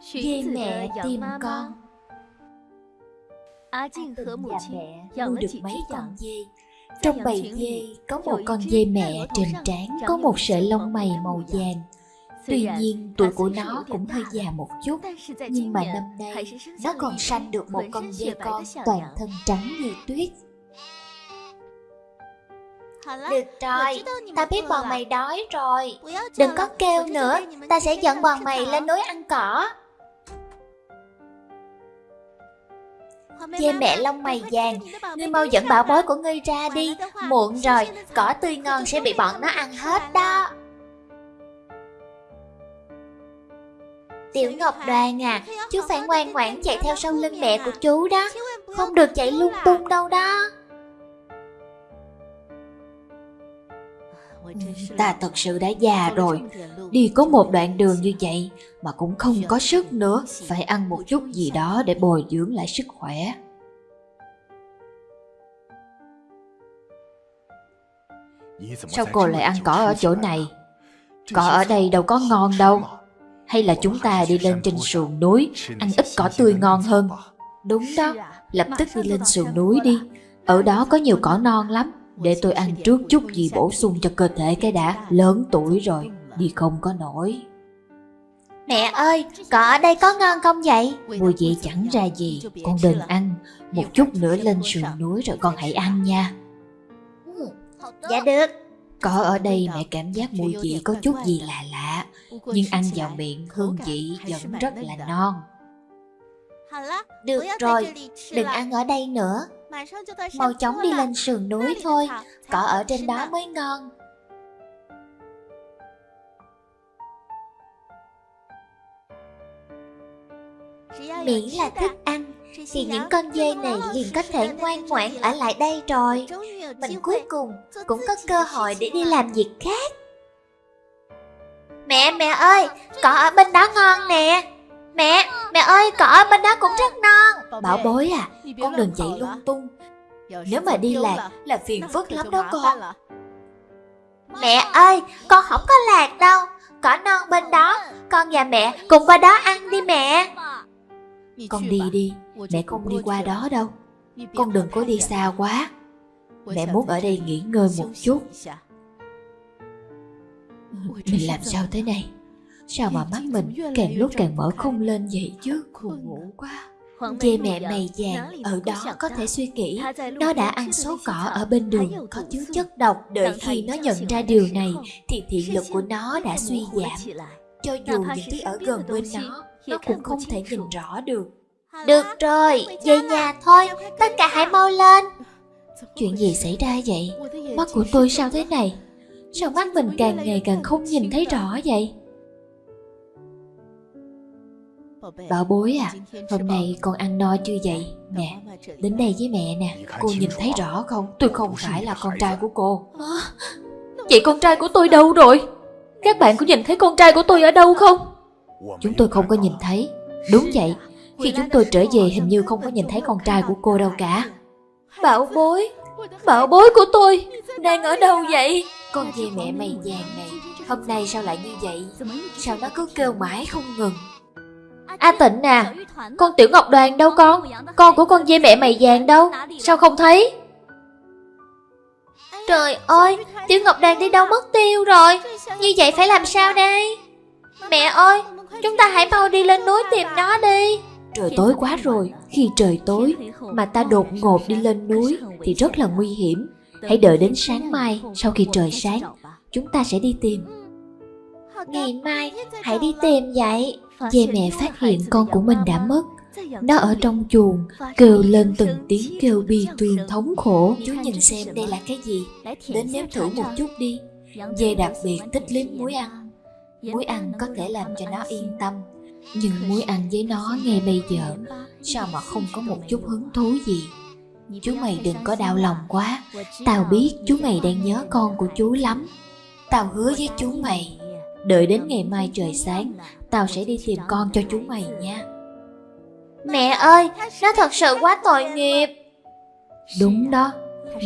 Dê mẹ tìm con A Trinh và mẹ nuôi được mấy con dê。Trong bầy dê có một con dê mẹ trên trán có một sợi lông mày màu vàng。Tuy nhiên tuổi của nó cũng hơi già một chút Nhưng mà năm nay nó còn sanh được một con dê con toàn thân trắng như tuyết。được rồi, ta biết bọn mày đói rồi。Đừng có kêu nữa, ta sẽ dẫn bọn mày lên núi ăn cỏ。Che mẹ lông mày vàng. Ngươi mau dẫn bảo bối của ngươi ra đi. Muộn rồi, cỏ tươi ngon sẽ bị bọn nó ăn hết đó. Tiểu Ngọc đoàn à Chú phải ngoan ngoãn chạy theo sau lưng mẹ của chú đó. Không được chạy lung tung đâu đó. ta thật sự đã già rồi. đi có một đoạn đường như vậy mà cũng không có sức nữa. phải ăn một chút gì đó để bồi dưỡng lại sức khỏe. Sao cô lại ăn cỏ ở chỗ này? Cỏ ở đây đâu có ngon đâu. Hay là chúng ta đi lên trên sườn núi ăn ít cỏ tươi ngon hơn? Đúng đó. Lập tức đi lên sườn núi đi. ở đó có nhiều cỏ non lắm. Để tôi ăn trước chút gì bổ sung cho cơ thể cái đã Lớn tuổi rồi, đi không có nổi. Mẹ ơi, cỏ ở đây có ngon không vậy? Mùi vị chẳng ra gì, con đừng ăn. Một chút nữa lên sườn núi rồi con hãy ăn nha. Dạ được. Cỏ ở đây mẹ cảm giác mùi vị có chút gì lạ lạ Nhưng ăn vào miệng hương vị vẫn rất là non được rồi, đừng ăn ở đây nữa. Mau chóng đi lên sườn núi thôi Cỏ ở trên đó mới ngon. Miễn là thức ăn Thì những con dê này liền có thể ngoan ngoãn ở lại đây rồi. Mình cuối cùng cũng có cơ hội để đi làm việc khác. Mẹ mẹ ơi, cỏ ở bên đó ngon nè. Mẹ, mẹ ơi, cỏ ở bên đó cũng rất non. Bảo bối à, con đừng chạy lung tung. Nếu mà đi lạc là phiền phức lắm đó con. Mẹ ơi, con không có lạc đâu. Cỏ non bên đó Con và mẹ cùng qua đó ăn đi mẹ. Con đi đi, mẹ không đi qua đó đâu. Con đừng có đi xa quá. Mẹ muốn ở đây nghỉ ngơi một chút. Mình làm sao thế này Sao mà mắt mình càng lúc càng mở không lên vậy chứ? Buồn ngủ quá Dê mẹ mày vàng ở đó có thể suy kỹ Nó đã ăn số cỏ ở bên đường có chứa chất độc. Đợi khi nó nhận ra điều này Thì thị lực của nó đã suy giảm. Cho dù những thứ ở gần bên nó Nó cũng không thể nhìn rõ được. Được rồi, về nhà thôi Tất cả hãy mau lên. Chuyện gì xảy ra vậy? Mắt của tôi sao thế này? Sao mắt mình càng ngày càng không nhìn thấy rõ? vậy Bảo bối à Hôm nay con ăn no chưa vậy? Nè Đến đây với mẹ nè. Cô nhìn thấy rõ không? Tôi không phải là con trai của cô. Vậy con trai của tôi đâu rồi? Các bạn có nhìn thấy con trai của tôi ở đâu không? Chúng tôi không có nhìn thấy. Đúng vậy. Khi chúng tôi trở về hình như không có nhìn thấy con trai của cô đâu cả. Bảo bối Bảo bối của tôi. Đang ở đâu vậy? Con dê mẹ mày vàng này Hôm nay sao lại như vậy? Sao nó cứ kêu mãi không ngừng A Tịnh à Con Tiểu Ngọc Đoàn đâu con? Con của con dê mẹ mày vàng đâu? Sao không thấy? Trời ơi Tiểu Ngọc Đoàn đi đâu mất tiêu rồi? Như vậy phải làm sao đây? Mẹ ơi Chúng ta hãy mau đi lên núi tìm nó đi. Trời tối quá rồi Khi trời tối Mà ta đột ngột đi lên núi Thì rất là nguy hiểm. Hãy đợi đến sáng mai Sau khi trời sáng Chúng ta sẽ đi tìm. Ngày mai hãy đi tìm vậy Dê mẹ phát hiện con của mình đã mất. Nó ở trong chuồng, Kêu lên từng tiếng kêu bi tuyền thống khổ. Chú nhìn xem đây là cái gì. Đến nếm thử một chút đi. Dê đặc biệt thích liếm muối ăn. Muối ăn có thể làm cho nó yên tâm. Nhưng muối ăn với nó ngay bây giờ, Sao mà không có một chút hứng thú gì? Chú mày đừng có đau lòng quá. Tao biết chú mày đang nhớ con của chú lắm. Tao hứa với chú mày. Đợi đến ngày mai trời sáng Tao sẽ đi tìm con cho chú mày nha. Mẹ ơi Nó thật sự quá tội nghiệp. Đúng đó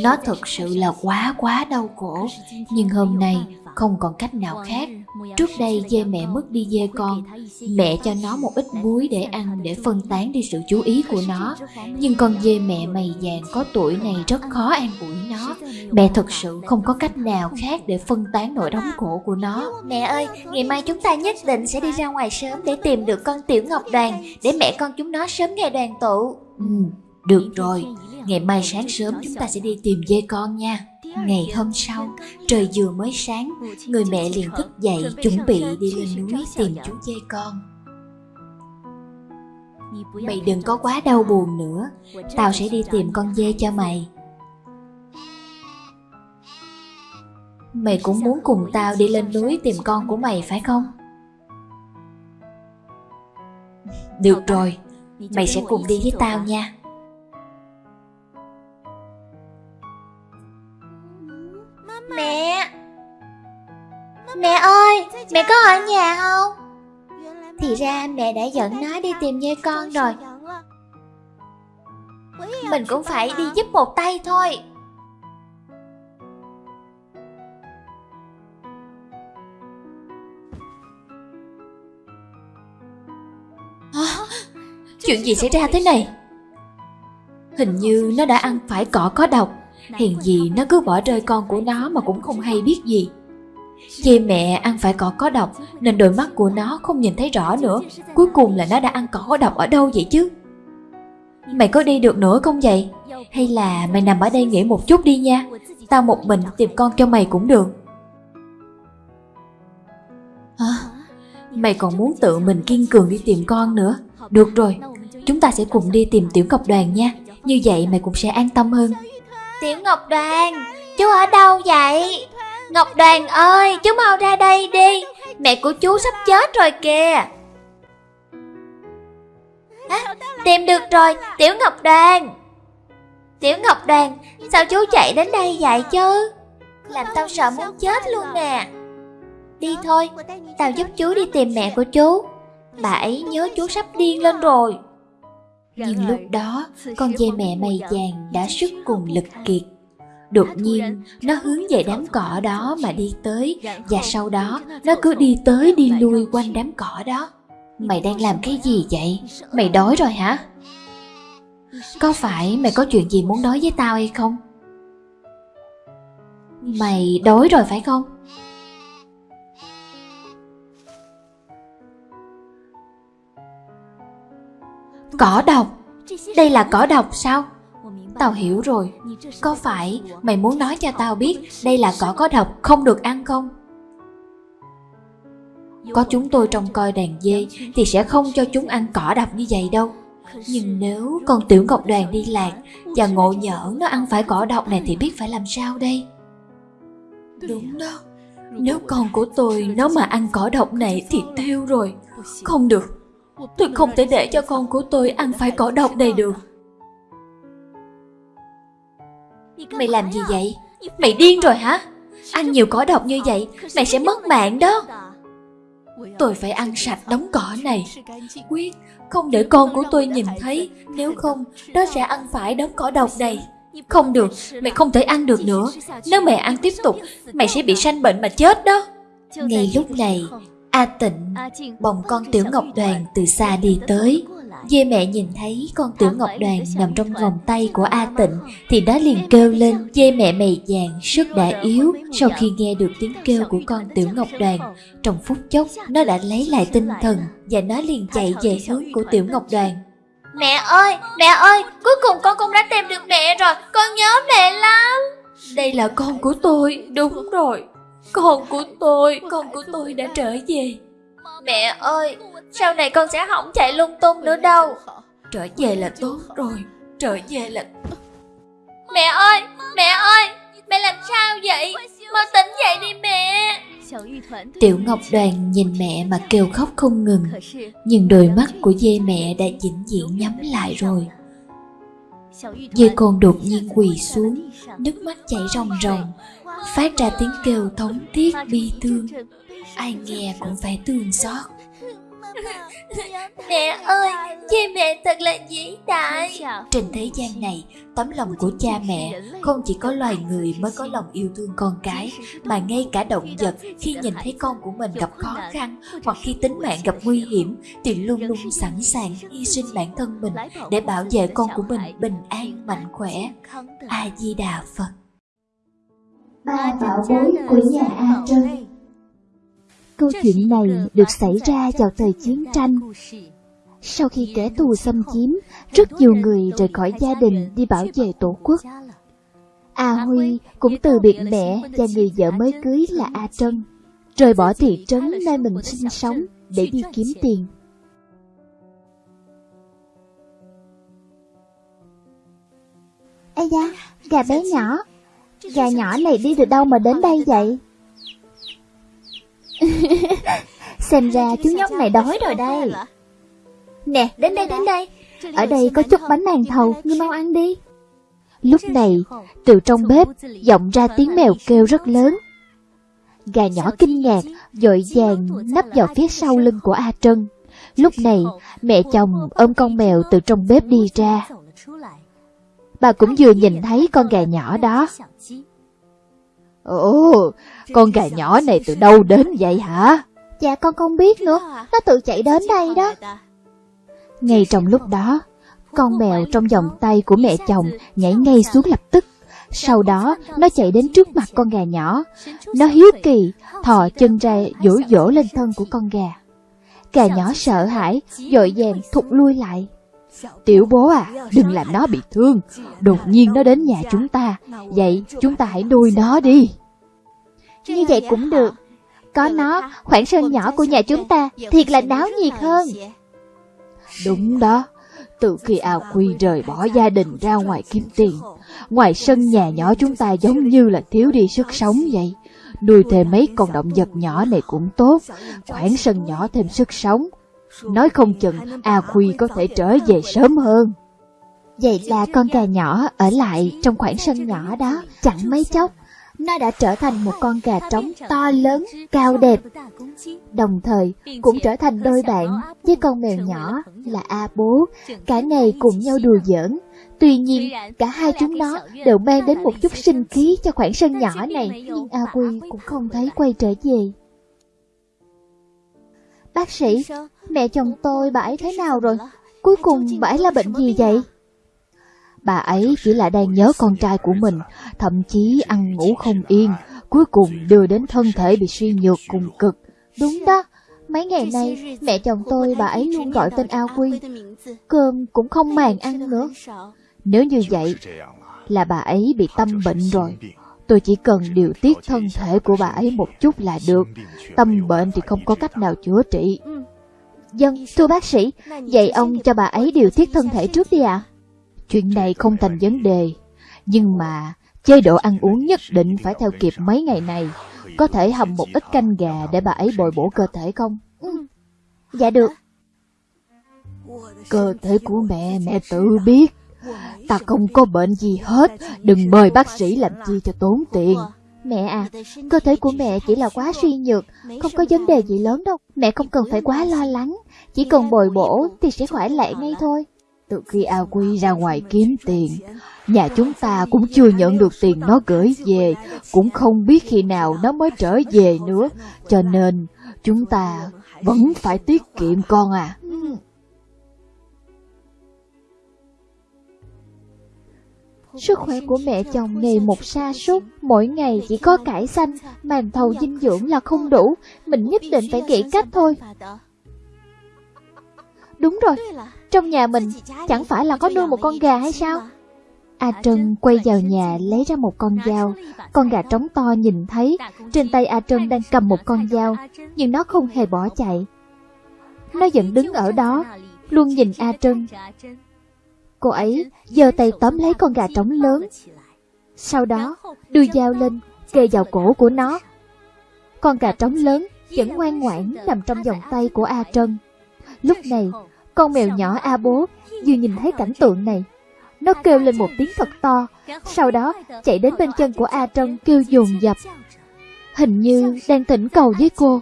Nó thật sự là quá quá đau khổ. Nhưng hôm nay không còn cách nào khác. Trước đây dê mẹ mất đi dê con, mẹ cho nó một ít muối để ăn để phân tán đi sự chú ý của nó. Nhưng con dê mẹ mày vàng có tuổi này rất khó an ủi nó. Mẹ thực sự không có cách nào khác để phân tán nỗi đau khổ của nó. Mẹ ơi, ngày mai chúng ta nhất định sẽ đi ra ngoài sớm để tìm được con tiểu ngọc đoàn, để mẹ con chúng nó sớm ngày đoàn tụ. Ừ, được rồi, ngày mai sáng sớm chúng ta sẽ đi tìm dê con nha. Ngày hôm sau, trời vừa mới sáng, người mẹ liền thức dậy chuẩn bị đi lên núi tìm chú dê con. Mày đừng có quá đau buồn nữa, tao sẽ đi tìm con dê cho mày. Mày cũng muốn cùng tao đi lên núi tìm con của mày phải không? Được rồi, mày sẽ cùng đi với tao nha. Mẹ có ở nhà không? Thì ra mẹ đã dẫn nó đi tìm dê con rồi. Mình cũng phải đi giúp một tay thôi. À, Chuyện gì xảy ra thế này? Hình như nó đã ăn phải cỏ có độc. Hèn gì nó cứ bỏ rơi con của nó mà cũng không hay biết gì Dê mẹ ăn phải cỏ có độc Nên đôi mắt của nó không nhìn thấy rõ nữa. Cuối cùng là nó đã ăn cỏ có độc ở đâu vậy chứ? Mày có đi được nữa không vậy? Hay là mày nằm ở đây nghỉ một chút đi nha. Tao một mình tìm con cho mày cũng được. À, Mày còn muốn tự mình kiên cường đi tìm con nữa. Được rồi Chúng ta sẽ cùng đi tìm tiểu ngọc đoàn nha. Như vậy mày cũng sẽ an tâm hơn. Tiểu Ngọc Đoàn, chú ở đâu vậy? Ngọc Đoàn ơi, chú mau ra đây đi, mẹ của chú sắp chết rồi kìa. À, tìm được rồi, Tiểu Ngọc Đoàn. Tiểu Ngọc Đoàn, sao chú chạy đến đây vậy chứ? Làm tao sợ muốn chết luôn nè. Đi thôi, tao giúp chú đi tìm mẹ của chú. Bà ấy nhớ chú sắp điên lên rồi. Nhưng lúc đó, con dê mẹ mày vàng đã sức cùng lực kiệt. Đột nhiên, nó hướng về đám cỏ đó mà đi tới, và sau đó, nó cứ đi tới đi lui quanh đám cỏ đó. Mày đang làm cái gì vậy? Mày đói rồi hả? Có phải mày có chuyện gì muốn nói với tao hay không? Mày đói rồi phải không? Cỏ độc Đây là cỏ độc sao Tao hiểu rồi. Có phải mày muốn nói cho tao biết Đây là cỏ có độc không được ăn không? Có chúng tôi trông coi đàn dê Thì sẽ không cho chúng ăn cỏ độc như vậy đâu. Nhưng nếu con tiểu ngọc đoàn đi lạc Và ngộ nhỡ nó ăn phải cỏ độc này Thì biết phải làm sao đây? Đúng đó. Nếu con của tôi nó mà ăn cỏ độc này Thì tiêu rồi. Không được. Tôi không thể để cho con của tôi ăn phải cỏ độc này được. Mày làm gì vậy? Mày điên rồi hả? Ăn nhiều cỏ độc như vậy Mày sẽ mất mạng đó. Tôi phải ăn sạch đống cỏ này. Quyết Không để con của tôi nhìn thấy. Nếu không Nó sẽ ăn phải đống cỏ độc này. Không được Mày không thể ăn được nữa. Nếu mày ăn tiếp tục Mày sẽ bị sanh bệnh mà chết đó. Ngay lúc này A Tịnh bồng con Tiểu Ngọc Đoàn từ xa đi tới. Dê mẹ nhìn thấy con Tiểu Ngọc Đoàn nằm trong vòng tay của A Tịnh thì nó liền kêu lên dê mẹ mày vàng sức đã yếu sau khi nghe được tiếng kêu của con Tiểu Ngọc Đoàn. Trong phút chốc nó đã lấy lại tinh thần và nó liền chạy về hướng của Tiểu Ngọc Đoàn. Mẹ ơi, mẹ ơi, cuối cùng con cũng đã tìm được mẹ rồi, con nhớ mẹ lắm. Đây là con của tôi, đúng rồi. Con của tôi, con của tôi đã trở về Mẹ ơi, sau này con sẽ không chạy lung tung nữa đâu. Trở về là tốt rồi, trở về là... Mẹ ơi, mẹ ơi, mẹ làm sao vậy? Mau tỉnh dậy đi mẹ. Tiểu Ngọc Đoàn nhìn mẹ mà kêu khóc không ngừng Nhưng đôi mắt của dê mẹ đã vĩnh viễn nhắm lại rồi. Dê con đột nhiên quỳ xuống Nước mắt chảy ròng ròng phát ra tiếng kêu thống thiết bi thương. Ai nghe cũng phải thương xót Mẹ ơi, cha mẹ thật là vĩ đại. Trên thế gian này, tấm lòng của cha mẹ không chỉ có loài người mới có lòng yêu thương con cái, mà ngay cả động vật khi nhìn thấy con của mình gặp khó khăn hoặc khi tính mạng gặp nguy hiểm thì luôn luôn sẵn sàng hy sinh bản thân mình để bảo vệ con của mình bình an, mạnh khỏe. A Di Đà Phật. Ba bảo bối của nhà A Trân Câu chuyện này được xảy ra vào thời chiến tranh. Sau khi kẻ thù xâm chiếm, rất nhiều người rời khỏi gia đình đi bảo vệ tổ quốc. A Huy cũng từ biệt mẹ và người vợ mới cưới là A Trân, rời bỏ thị trấn nơi mình sinh sống để đi kiếm tiền. Ây da, gà bé nhỏ, gà nhỏ này đi từ đâu mà đến đây vậy? Xem ra chú nhóc này đói rồi đây. Nè, đến đây, đến đây. Ở đây có chút bánh màn thầu, ngươi mau ăn đi. Lúc này, từ trong bếp, vọng ra tiếng mèo kêu rất lớn. Gà nhỏ kinh ngạc, dội vàng nấp vào phía sau lưng của A Trân. Lúc này, mẹ chồng ôm con mèo từ trong bếp đi ra. Bà cũng vừa nhìn thấy con gà nhỏ đó. Ồ, con gà nhỏ này từ đâu đến vậy hả? Dạ con không biết nữa, nó tự chạy đến đây đó. Ngay trong lúc đó, con mèo trong vòng tay của mẹ chồng nhảy ngay xuống lập tức. Sau đó, nó chạy đến trước mặt con gà nhỏ. Nó hiếu kỳ, thò chân ra dỗ dỗ lên thân của con gà. Gà nhỏ sợ hãi, dội vàng thụt lui lại. Tiểu bố à, đừng làm nó bị thương. Đột nhiên nó đến nhà chúng ta. Vậy chúng ta hãy nuôi nó đi. Như vậy cũng được. Có nó, khoảng sân nhỏ của nhà chúng ta thiệt là náo nhiệt hơn. Đúng đó. Từ khi A Quy rời bỏ gia đình ra ngoài kiếm tiền, ngoài sân nhà nhỏ chúng ta giống như là thiếu đi sức sống vậy. Nuôi thêm mấy con động vật nhỏ này cũng tốt, khoảng sân nhỏ thêm sức sống, Nói không chừng A Khuy có thể trở về sớm hơn. Vậy là con gà nhỏ ở lại trong khoảng sân nhỏ đó chẳng mấy chốc. Nó đã trở thành một con gà trống to lớn, cao đẹp. Đồng thời cũng trở thành đôi bạn với con mèo nhỏ là A Bố. Cả ngày cùng nhau đùa giỡn. Tuy nhiên, cả hai chúng nó đều mang đến một chút sinh khí cho khoảng sân nhỏ này. Nhưng A Quy cũng không thấy quay trở về. Bác sĩ, mẹ chồng tôi bà ấy thế nào rồi? Cuối cùng bà ấy là bệnh gì vậy? Bà ấy chỉ là đang nhớ con trai của mình, thậm chí ăn ngủ không yên, cuối cùng đưa đến thân thể bị suy nhược cùng cực. Đúng đó, mấy ngày nay mẹ chồng tôi bà ấy luôn gọi tên A Quy, cơm cũng không màng ăn nữa. Nếu như vậy là bà ấy bị tâm bệnh rồi. Tôi chỉ cần điều tiết thân thể của bà ấy một chút là được. Tâm bệnh thì không có cách nào chữa trị. Dân, thưa bác sĩ, vậy ông cho bà ấy điều tiết thân thể trước đi ạ. À? Chuyện này không thành vấn đề. Nhưng mà, chế độ ăn uống nhất định phải theo kịp mấy ngày này. Có thể hầm một ít canh gà để bà ấy bồi bổ cơ thể không? Ừ. Dạ được. Cơ thể của mẹ, mẹ tự biết. Ta không có bệnh gì hết, đừng mời bác sĩ làm chi cho tốn tiền. Mẹ à, cơ thể của mẹ chỉ là quá suy nhược, không có vấn đề gì lớn đâu. Mẹ không cần phải quá lo lắng, chỉ cần bồi bổ thì sẽ khỏe lại ngay thôi. Từ khi A Quy ra ngoài kiếm tiền, nhà chúng ta cũng chưa nhận được tiền nó gửi về, cũng không biết khi nào nó mới trở về nữa, cho nên chúng ta vẫn phải tiết kiệm con à. Sức khỏe của mẹ chồng ngày một sa sút mỗi ngày chỉ có cải xanh, màn thầu dinh dưỡng là không đủ, mình nhất định phải nghĩ cách thôi. Đúng rồi, trong nhà mình chẳng phải là có nuôi một con gà hay sao? A Trân quay vào nhà lấy ra một con dao, con gà trống to nhìn thấy, trên tay A Trân đang cầm một con dao, nhưng nó không hề bỏ chạy. Nó vẫn đứng ở đó, luôn nhìn A Trân, Cô ấy giơ tay tóm lấy con gà trống lớn. Sau đó, đưa dao lên, kề vào cổ của nó. Con gà trống lớn vẫn ngoan ngoãn nằm trong vòng tay của A Trân. Lúc này, con mèo nhỏ A Bố vừa nhìn thấy cảnh tượng này. Nó kêu lên một tiếng thật to, sau đó chạy đến bên chân của A Trân kêu dồn dập. Hình như đang thỉnh cầu với cô.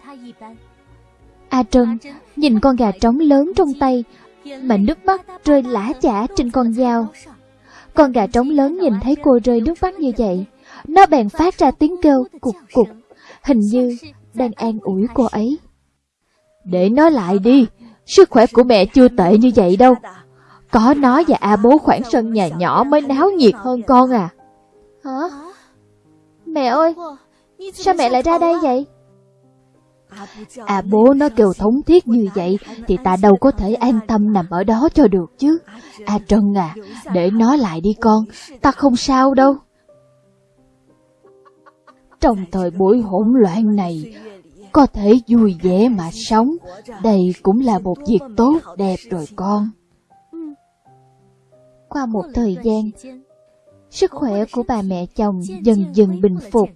A Trân nhìn con gà trống lớn trong tay mà nước mắt rơi lã chả trên con dao. Con gà trống lớn nhìn thấy cô rơi nước mắt như vậy, nó bèn phát ra tiếng kêu cục cục, hình như đang an ủi cô ấy. Để nó lại đi, sức khỏe của mẹ chưa tệ như vậy đâu. Có nó và A bố khoảng sân nhà nhỏ mới náo nhiệt hơn con à. Hả? Mẹ ơi, sao mẹ lại ra đây vậy? À bố nó kêu thống thiết như vậy thì ta đâu có thể an tâm nằm ở đó cho được chứ. À Trân à, để nó lại đi con, ta không sao đâu. Trong thời buổi hỗn loạn này, có thể vui vẻ mà sống, đây cũng là một việc tốt đẹp rồi con. Qua một thời gian, sức khỏe của bà mẹ chồng dần dần bình phục.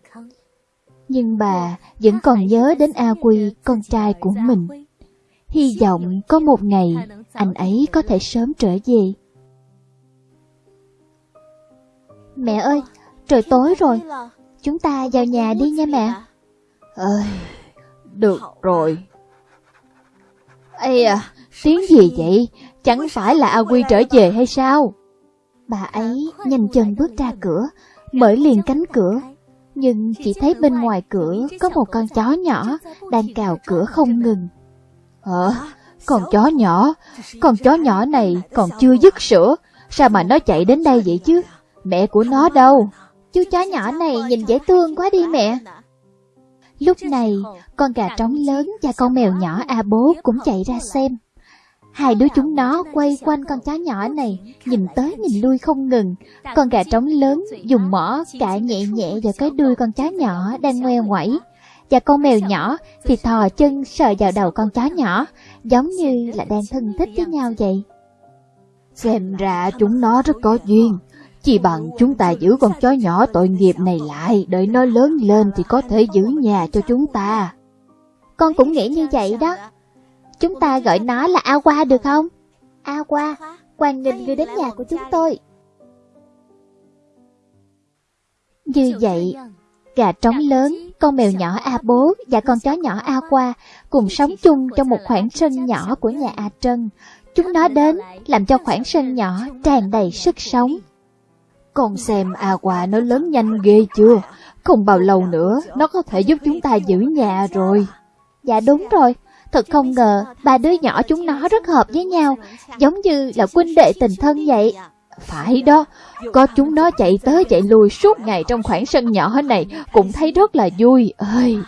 Nhưng bà vẫn còn nhớ đến A Quy, con trai của mình. Hy vọng có một ngày anh ấy có thể sớm trở về. Mẹ ơi, trời tối rồi, chúng ta vào nhà đi nha mẹ. Ơi, được rồi. Ây à, tiếng gì vậy? Chẳng phải là A Quy trở về hay sao? Bà ấy nhanh chân bước ra cửa, mở liền cánh cửa. Nhưng chỉ thấy bên ngoài cửa có một con chó nhỏ đang cào cửa không ngừng. Ờ, con chó nhỏ, con chó nhỏ này còn chưa dứt sữa, sao mà nó chạy đến đây vậy chứ? Mẹ của nó đâu? Chú chó nhỏ này nhìn dễ thương quá đi mẹ. Lúc này, con gà trống lớn và con mèo nhỏ A bố cũng chạy ra xem. Hai đứa chúng nó quay quanh con chó nhỏ này, nhìn tới nhìn lui không ngừng. Con gà trống lớn dùng mỏ cạ nhẹ nhẹ vào cái đuôi con chó nhỏ đang ngoe ngoẩy. Và con mèo nhỏ thì thò chân sờ vào đầu con chó nhỏ, giống như là đang thân thích với nhau vậy. Xem ra chúng nó rất có duyên. Chỉ bằng chúng ta giữ con chó nhỏ tội nghiệp này lại, đợi nó lớn lên thì có thể giữ nhà cho chúng ta. Con cũng nghĩ như vậy đó. Chúng ta gọi nó là A Qua được không? A Qua, quan nghênh ngươi đến nhà của chúng tôi. Như vậy, gà trống lớn, con mèo nhỏ A Bố và con chó nhỏ A Qua cùng sống chung trong một khoảng sân nhỏ của nhà A Trân. Chúng nó đến làm cho khoảng sân nhỏ tràn đầy sức sống. Con xem A Qua nó lớn nhanh ghê chưa? Không bao lâu nữa, nó có thể giúp chúng ta giữ nhà rồi. Dạ đúng rồi, Thật không ngờ, ba đứa nhỏ chúng nó rất hợp với nhau, giống như là huynh đệ tình thân vậy. Phải đó, có chúng nó chạy tới chạy lui suốt ngày trong khoảng sân nhỏ này cũng thấy rất là vui. ơi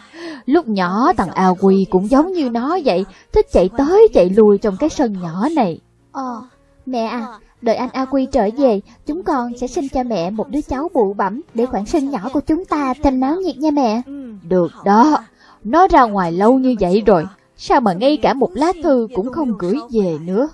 Lúc nhỏ thằng A Quy cũng giống như nó vậy, thích chạy tới chạy lui trong cái sân nhỏ này. Ờ, mẹ à, đợi anh A Quy trở về, chúng con sẽ sinh cho mẹ một đứa cháu bụ bẩm để khoảng sân nhỏ của chúng ta thêm náo nhiệt nha mẹ. Được đó, nó ra ngoài lâu như vậy rồi, Sao mà ngay cả một lá thư cũng không gửi về nữa?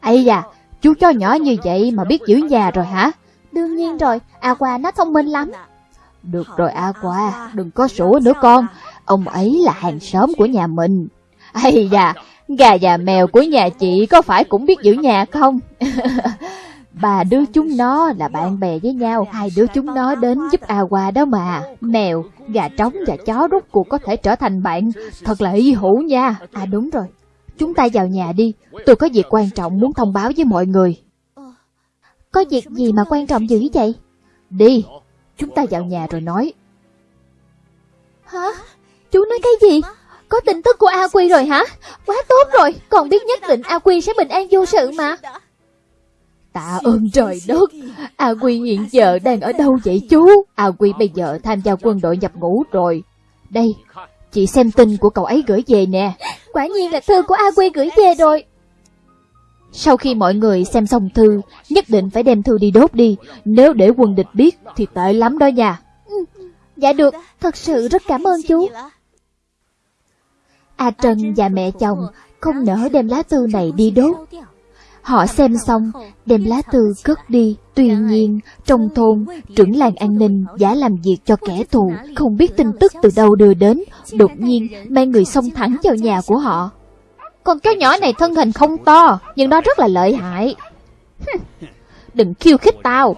Ây da, chú chó nhỏ như vậy mà biết giữ nhà rồi hả? Đương nhiên rồi, A Qua nó thông minh lắm. Được rồi A Qua, đừng có sủa nữa con, ông ấy là hàng xóm của nhà mình. Ây da, gà và mèo của nhà chị có phải cũng biết giữ nhà không? Ba đứa chúng nó là bạn bè với nhau, hai đứa chúng nó đến giúp A Qua đó mà. Mèo, gà trống và chó rút cuộc có thể trở thành bạn, thật là y hữu nha. À đúng rồi, chúng ta vào nhà đi, tôi có việc quan trọng muốn thông báo với mọi người. Có việc gì mà quan trọng dữ vậy? Đi, chúng ta vào nhà rồi nói. Hả? Chú nói cái gì? Có tin tức của A Quy rồi hả? Quá tốt rồi, còn biết nhất định A Quy sẽ bình an vô sự mà. Tạ ơn trời đất, A Quy hiện giờ đang ở đâu vậy chú? A Quy bây giờ tham gia quân đội nhập ngũ rồi. Đây, chị xem tin của cậu ấy gửi về nè. Quả nhiên là thư của A Quy gửi về rồi. Sau khi mọi người xem xong thư, nhất định phải đem thư đi đốt đi. Nếu để quân địch biết thì tệ lắm đó nha. Ừ, dạ được, thật sự rất cảm ơn chú. A Trần và mẹ chồng không nỡ đem lá thư này đi đốt Họ xem xong, đem lá thư cất đi. Tuy nhiên, trong thôn, trưởng làng an ninh giả làm việc cho kẻ thù, không biết tin tức từ đâu đưa đến, đột nhiên mang người xông thẳng vào nhà của họ. Con chó nhỏ này thân hình không to, nhưng nó rất là lợi hại. Đừng khiêu khích tao.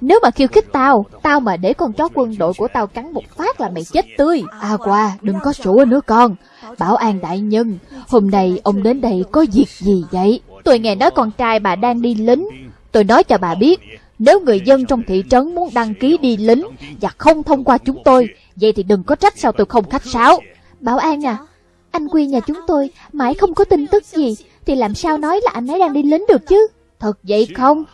Nếu mà khiêu khích tao, tao mà để con chó quân đội của tao cắn một phát là mày chết tươi. À qua, đừng có sủa nữa con. Bảo an đại nhân, hôm nay ông đến đây có việc gì vậy? Tôi nghe nói con trai bà đang đi lính. Tôi nói cho bà biết, nếu người dân trong thị trấn muốn đăng ký đi lính và không thông qua chúng tôi, vậy thì đừng có trách sao tôi không khách sáo. Bảo an à, anh Quy nhà chúng tôi mãi không có tin tức gì, thì làm sao nói là anh ấy đang đi lính được chứ? Thật vậy không?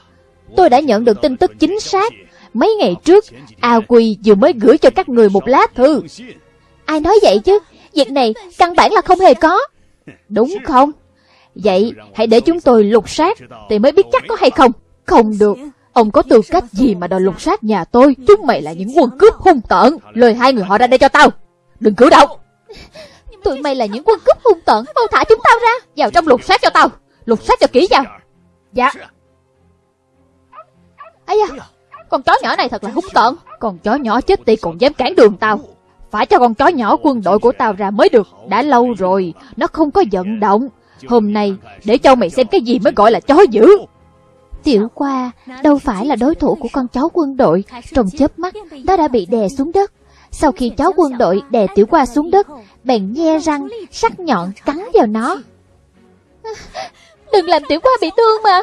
Tôi đã nhận được tin tức chính xác. Mấy ngày trước, A Quy vừa mới gửi cho các người một lá thư. Ai nói vậy chứ? Việc này căn bản là không hề có. Đúng không? Vậy hãy để chúng tôi lục soát thì mới biết chắc có hay không. Không được. Ông có tư cách gì mà đòi lục soát nhà tôi? Chúng mày là những quân cướp hung tợn. Lời hai người họ ra đây cho tao. Đừng cử động. Tụi mày là những quân cướp hung tợn. Mau thả chúng tao ra. Vào trong lục soát cho tao. Lục soát cho kỹ vào. Dạ. ấy da, con chó nhỏ này thật là hung tợn. Con chó nhỏ chết tiệt còn dám cản đường tao. Phải cho con chó nhỏ quân đội của tao ra mới được. Đã lâu rồi, nó không có vận động. Hôm nay, để cho mày xem cái gì mới gọi là chó dữ. Tiểu qua đâu phải là đối thủ của con chó quân đội. Trong chớp mắt, nó đã bị đè xuống đất. Sau khi chó quân đội đè tiểu qua xuống đất, bèn nhe răng, sắc nhọn cắn vào nó. Đừng làm tiểu qua bị thương mà.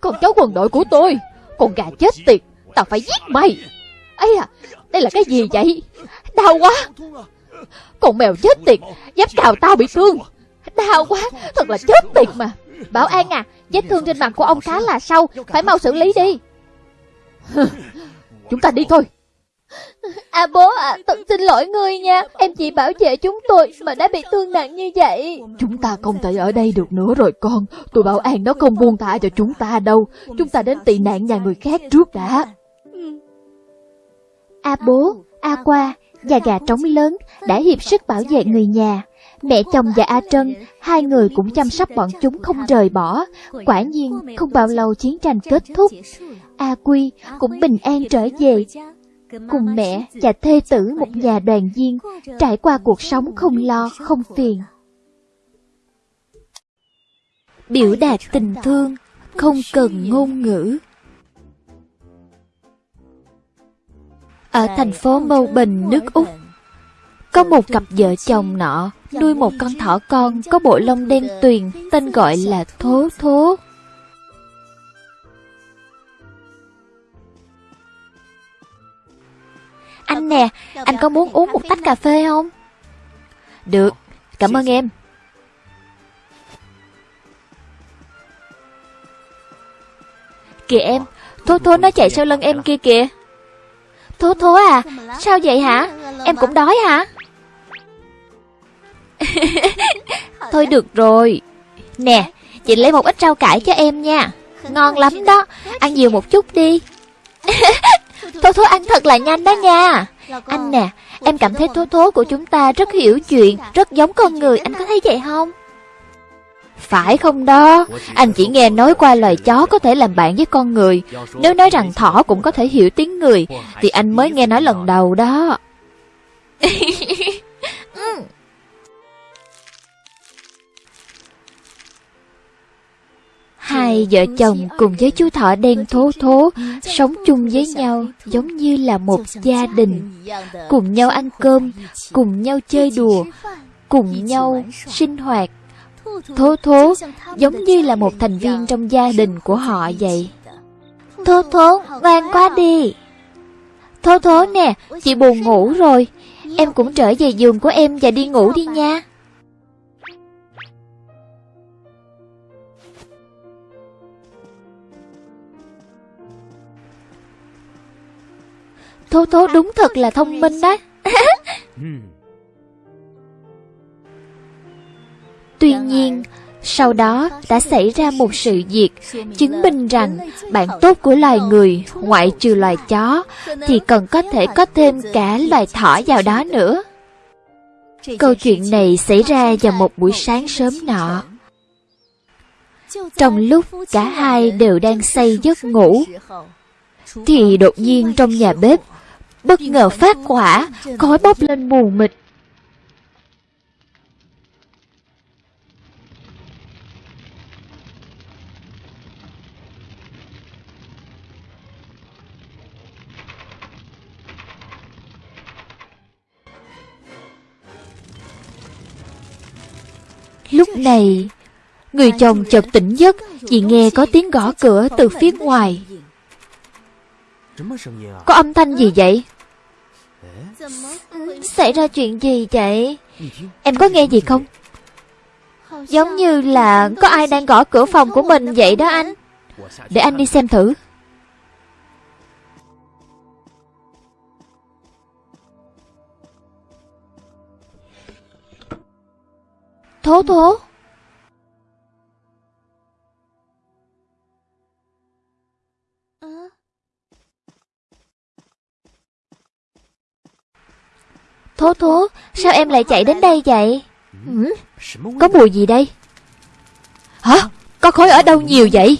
Con chó quân đội của tôi, con gà chết tiệt, tao phải giết mày. ấy à, đây là cái gì vậy? Đau quá. Con mèo chết tiệt, dám cào tao bị thương. Đau quá, thật là chết tiệt mà. Bảo An à, vết thương trên mặt của ông khá là sâu, phải mau xử lý đi. Chúng ta đi thôi. À bố à, thật xin lỗi ngươi nha. Em chỉ bảo vệ chúng tôi mà đã bị thương nặng như vậy. Chúng ta không thể ở đây được nữa rồi con. Tụi bảo an nó không buông thả cho chúng ta đâu. Chúng ta đến tị nạn nhà người khác trước đã. A bố, A qua và gà trống lớn đã hiệp sức bảo vệ người nhà Mẹ chồng và A Trân, hai người cũng chăm sóc bọn chúng không rời bỏ. Quả nhiên, không bao lâu chiến tranh kết thúc. A Quy cũng bình an trở về, cùng mẹ và thê tử một nhà đoàn viên, trải qua cuộc sống không lo, không phiền. Biểu đạt tình thương, không cần ngôn ngữ. Ở thành phố Mâu Bình, nước Úc, có một cặp vợ chồng nọ nuôi một con thỏ con có bộ lông đen tuyền tên gọi là Thố Thố. Anh nè, anh có muốn uống một tách cà phê không? Được, cảm ơn em. Kìa em, Thố Thố nó chạy sau lưng em kia kìa. Thố Thố à, sao vậy hả? Em cũng đói hả? Thôi được rồi. Nè, chị lấy một ít rau cải cho em nha. Ngon lắm đó, ăn nhiều một chút đi. Thố Thố ăn thật là nhanh đó nha. Anh nè, em cảm thấy Thố Thố của chúng ta rất hiểu chuyện, rất giống con người, anh có thấy vậy không? Phải không đó, anh chỉ nghe nói qua loài chó có thể làm bạn với con người. Nếu nói rằng thỏ cũng có thể hiểu tiếng người, thì anh mới nghe nói lần đầu đó. Hai vợ chồng cùng với chú thỏ đen thố thố sống chung với nhau giống như là một gia đình, cùng nhau ăn cơm, cùng nhau chơi đùa, cùng nhau sinh hoạt. Thố thố giống như là một thành viên trong gia đình của họ vậy. Thố thố, ngoan quá đi. Thố thố nè, chị buồn ngủ rồi. Em cũng trở về giường của em và đi ngủ đi nha. Thố thố đúng thật là thông minh đó Tuy nhiên, sau đó đã xảy ra một sự việc chứng minh rằng bạn tốt của loài người, ngoại trừ loài chó, thì còn có thể có thêm cả loài thỏ vào đó nữa. Câu chuyện này xảy ra vào một buổi sáng sớm nọ. Trong lúc cả hai đều đang say giấc ngủ, thì đột nhiên trong nhà bếp bất ngờ phát hỏa, khói bốc lên mù mịt. Lúc này, người chồng chợt tỉnh giấc vì nghe có tiếng gõ cửa từ phía ngoài. Có âm thanh gì vậy? Xảy ra chuyện gì vậy? Em có nghe gì không? Giống như là có ai đang gõ cửa phòng của mình vậy đó anh. Để anh đi xem thử. Thố thố. Thố thố Sao em lại chạy đến đây vậy? Ừ? Có mùi gì đây? Hả? Có khói ở đâu nhiều vậy?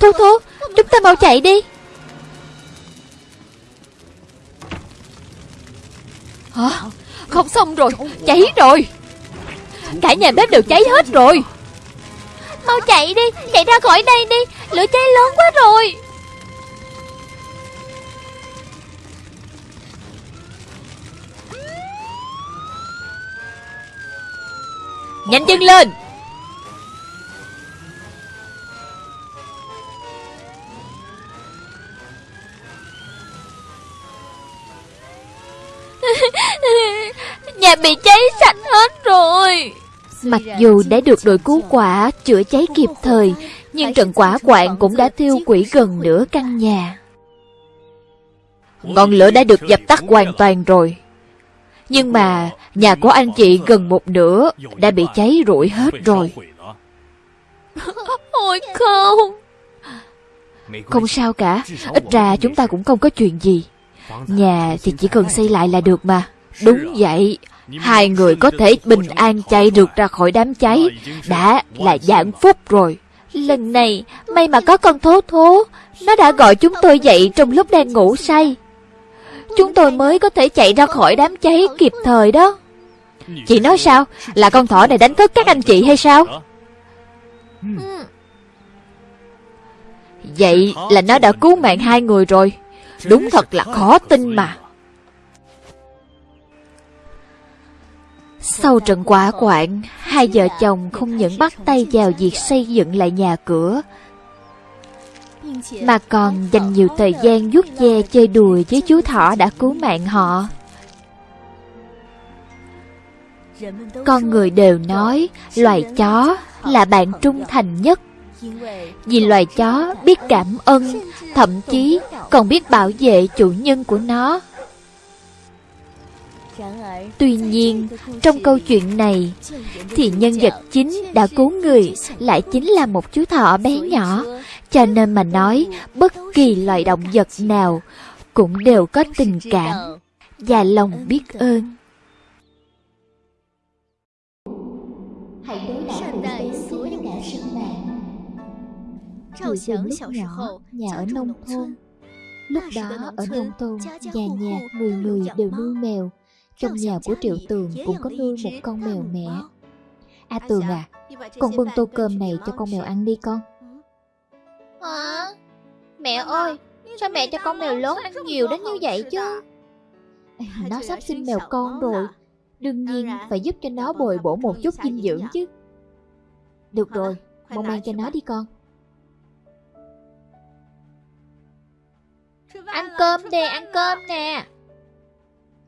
Thố thố Chúng ta mau chạy đi. Hả không xong rồi, Cháy rồi. Cả nhà bếp đều cháy hết rồi. Mau chạy đi, Chạy ra khỏi đây đi, Lửa cháy lớn quá rồi. Nhanh chân lên. Nhà bị cháy sạch hết rồi. Mặc dù đã được đội cứu quả chữa cháy kịp thời Nhưng trận quả quạng cũng đã thiêu quỷ gần nửa căn nhà. Ngọn lửa đã được dập tắt hoàn toàn rồi. Nhưng mà nhà của anh chị gần một nửa đã bị cháy rụi hết rồi. Ôi không. Không sao cả Ít ra chúng ta cũng không có chuyện gì Nhà thì chỉ cần xây lại là được mà. Đúng vậy. Hai người có thể bình an chạy được ra khỏi đám cháy. Đã là dạng phúc rồi. Lần này may mà có con thố thố. Nó đã gọi chúng tôi dậy trong lúc đang ngủ say. Chúng tôi mới có thể chạy ra khỏi đám cháy kịp thời đó. Chị nói sao? Là con thỏ này đánh thức các anh chị hay sao? Vậy là nó đã cứu mạng hai người rồi Đúng thật là khó tin mà Sau trận quả quạng, hai vợ chồng không những bắt tay vào việc xây dựng lại nhà cửa, mà còn dành nhiều thời gian vuốt ve chơi đùa với chú thỏ đã cứu mạng họ. Con người đều nói loài chó là bạn trung thành nhất vì loài chó biết cảm ơn, thậm chí còn biết bảo vệ chủ nhân của nó. Tuy nhiên, trong câu chuyện này, thì nhân vật chính đã cứu người lại chính là một chú thỏ bé nhỏ. Cho nên mà nói, bất kỳ loài động vật nào cũng đều có tình cảm và lòng biết ơn. Hãy đến Hồi tưởng lúc nhỏ, nhà ở nông thôn. Lúc đó ở nông thôn, nhà nhà người người đều nuôi mèo trong nhà của Triệu Tường cũng có nuôi một con mèo mẹ A Tường à Con bưng tô cơm này cho con mèo ăn đi con Hả? Mẹ ơi Sao mẹ cho con mèo lớn ăn nhiều đến như vậy chứ? Nó sắp sinh mèo con rồi。Đương nhiên phải giúp cho nó bồi bổ một chút dinh dưỡng chứ Được rồi Mau mang cho nó đi con Ăn cơm đi, ăn cơm nè.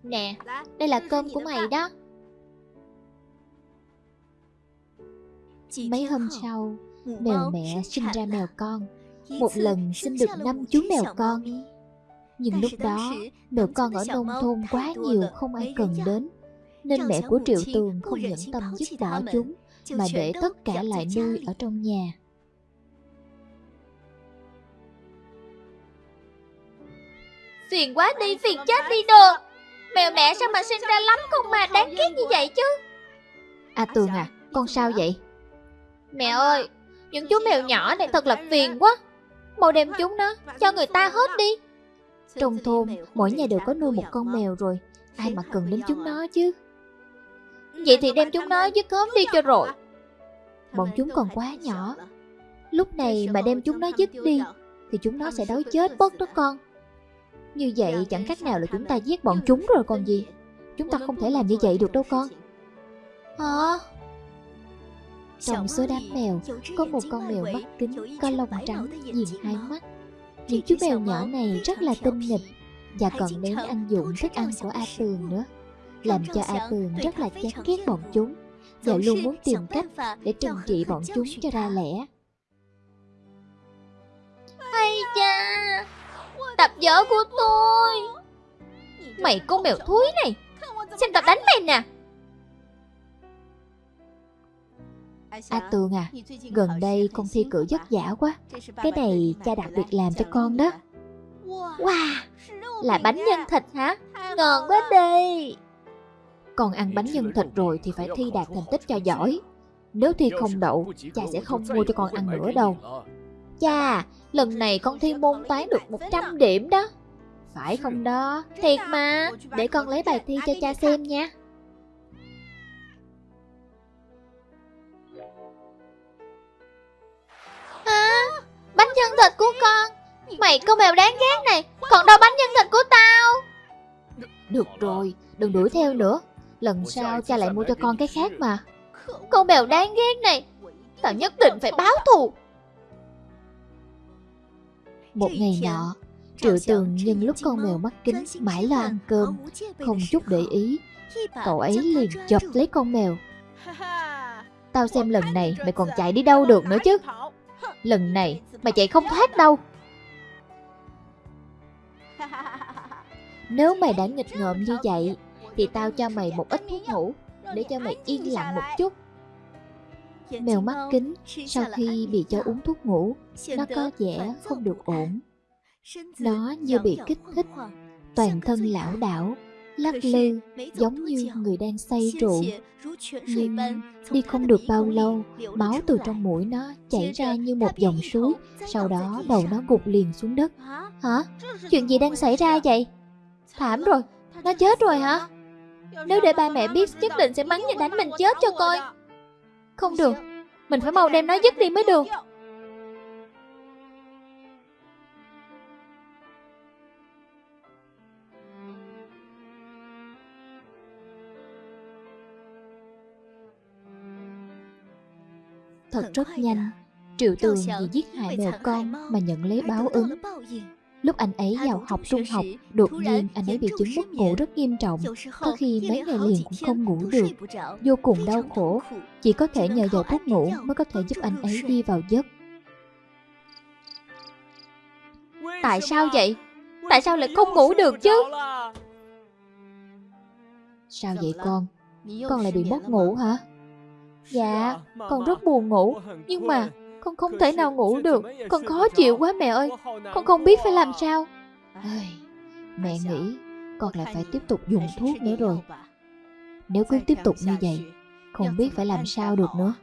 Nè, đây là cơm của mày đó. Mấy hôm sau, mèo mẹ sinh ra mèo con. Một lần sinh được năm chú mèo con. Nhưng lúc đó, mèo con ở nông thôn quá nhiều không ai cần đến Nên mẹ của Triệu Tường không nhẫn tâm giúp bỏ chúng Mà để tất cả lại nuôi ở trong nhà Phiền quá đi, phiền chết đi được Mèo mẹ sao mà sinh ra lắm con mà đáng ghét như vậy chứ? À Tường à, con sao vậy? Mẹ ơi, những chú mèo nhỏ này thật là phiền quá. Mau đem chúng nó, cho người ta hết đi. Trong thôn, mỗi nhà đều có nuôi một con mèo rồi. Ai mà cần đến chúng nó chứ? Vậy thì đem chúng nó dứt khóm đi cho rồi Bọn chúng còn quá nhỏ. Lúc này mà đem chúng nó dứt đi Thì chúng nó sẽ đói chết bớt đó con như vậy chẳng khác nào là chúng ta giết bọn chúng rồi còn gì. Chúng ta không thể làm như vậy được đâu con. Hả? Trong số đám mèo, có một con mèo mắt kính có lông trắng, nhìn hai mắt. Những chú mèo nhỏ này rất là tinh nghịch và còn lén ăn dụng thức ăn của A Tường nữa, làm cho A Tường rất là chán ghét bọn chúng và luôn muốn tìm cách để trừng trị bọn chúng cho ra lẽ. Hay cha Tập vở của tôi Mày con mèo thúi này Xem tập đánh mày nè A Tường à, gần đây con thi cử vất vả quá. Cái này cha đặc biệt làm cho con đó. Wow Là bánh nhân thịt hả Ngon quá đi Con ăn bánh nhân thịt rồi thì phải thi đạt thành tích cho giỏi. Nếu thi không đậu, cha sẽ không mua cho con ăn nữa đâu. Cha Lần này con thi môn toán được 100 điểm đó Phải không đó? Thiệt mà Để con lấy bài thi cho cha xem nha. Hả Bánh nhân thịt của con Mày con mèo đáng ghét này Còn đâu bánh nhân thịt của tao Được rồi, đừng đuổi theo nữa. Lần sau cha lại mua cho con cái khác mà. Con mèo đáng ghét này Tao nhất định phải báo thù một ngày nọ, Triệu Tường nhân lúc con mèo mắt kính mãi lo ăn cơm, không chút để ý, cậu ấy liền chộp lấy con mèo. Tao xem lần này mày còn chạy đi đâu được nữa chứ. Lần này mày chạy không thoát đâu. Nếu mày đã nghịch ngợm như vậy, thì tao cho mày một ít thuốc ngủ, để cho mày yên lặng một chút. Mèo mắt kính sau khi bị cho uống thuốc ngủ, nó có vẻ không được ổn. Nó như bị kích thích, toàn thân lão đảo, lắc lư, giống như người đang say rượu. Nhưng đi không được bao lâu, máu từ trong mũi nó chảy ra như một dòng suối, sau đó đầu nó gục liền xuống đất. Hả? Chuyện gì đang xảy ra vậy? Thảm rồi, nó chết rồi hả? Nếu để ba mẹ biết nhất định sẽ mắng và đánh mình chết cho coi. Không được, mình phải mau đem nó dứt đi mới được. Thật rất nhanh, Triệu Tường vì giết hại mèo con mà nhận lấy báo ứng. Lúc anh ấy vào học trung học, đột nhiên anh ấy bị chứng mất ngủ rất nghiêm trọng. Có khi mấy ngày liền cũng không ngủ được, vô cùng đau khổ. Chỉ có thể nhờ vào thuốc ngủ mới có thể giúp anh ấy đi vào giấc. Tại sao vậy? Tại sao lại không ngủ được chứ? Sao vậy con? Con lại bị mất ngủ hả? Dạ, con rất buồn ngủ, nhưng mà con không thể nào ngủ được, con khó chịu quá mẹ ơi, con không biết phải làm sao. Ai, mẹ nghĩ con lại phải tiếp tục dùng thuốc nữa rồi. Nếu cứ tiếp tục như vậy, không biết phải làm sao được nữa.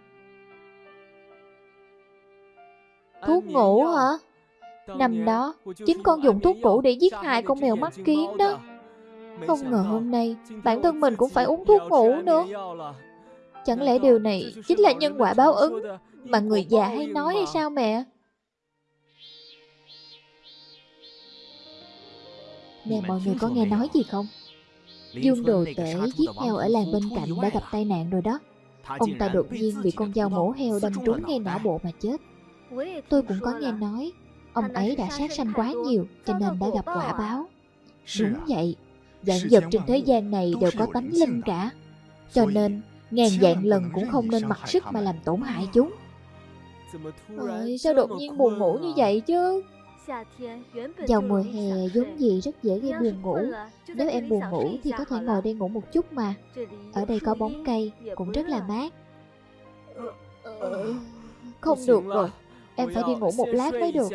Thuốc ngủ hả? Năm đó, chính con dùng thuốc ngủ để giết hại con mèo mắt kiến đó. Không ngờ hôm nay, bản thân mình cũng phải uống thuốc ngủ nữa. Chẳng lẽ điều này chính là nhân quả báo ứng mà người già hay nói hay sao mẹ? Nè mọi người có nghe nói gì không? Dương đồ tể giết heo ở làng bên cạnh đã gặp tai nạn rồi đó. Ông ta đột nhiên bị con dao mổ heo đâm trúng ngay não bộ mà chết. Tôi cũng có nghe nói, ông ấy đã sát sanh quá nhiều cho nên đã gặp quả báo. Đúng vậy, dạng vật trên thế gian này đều có tánh linh cả. Cho nên, ngàn dạng lần cũng không nên mặc sức mà làm tổn hại chúng. Ôi, sao đột nhiên buồn ngủ như vậy chứ? Vào mùa hè vốn gì rất dễ gây buồn ngủ. Nếu em buồn ngủ thì có thể ngồi đây ngủ một chút mà. Ở đây có bóng cây, cũng rất là mát. Không được rồi, em phải đi ngủ một lát mới được.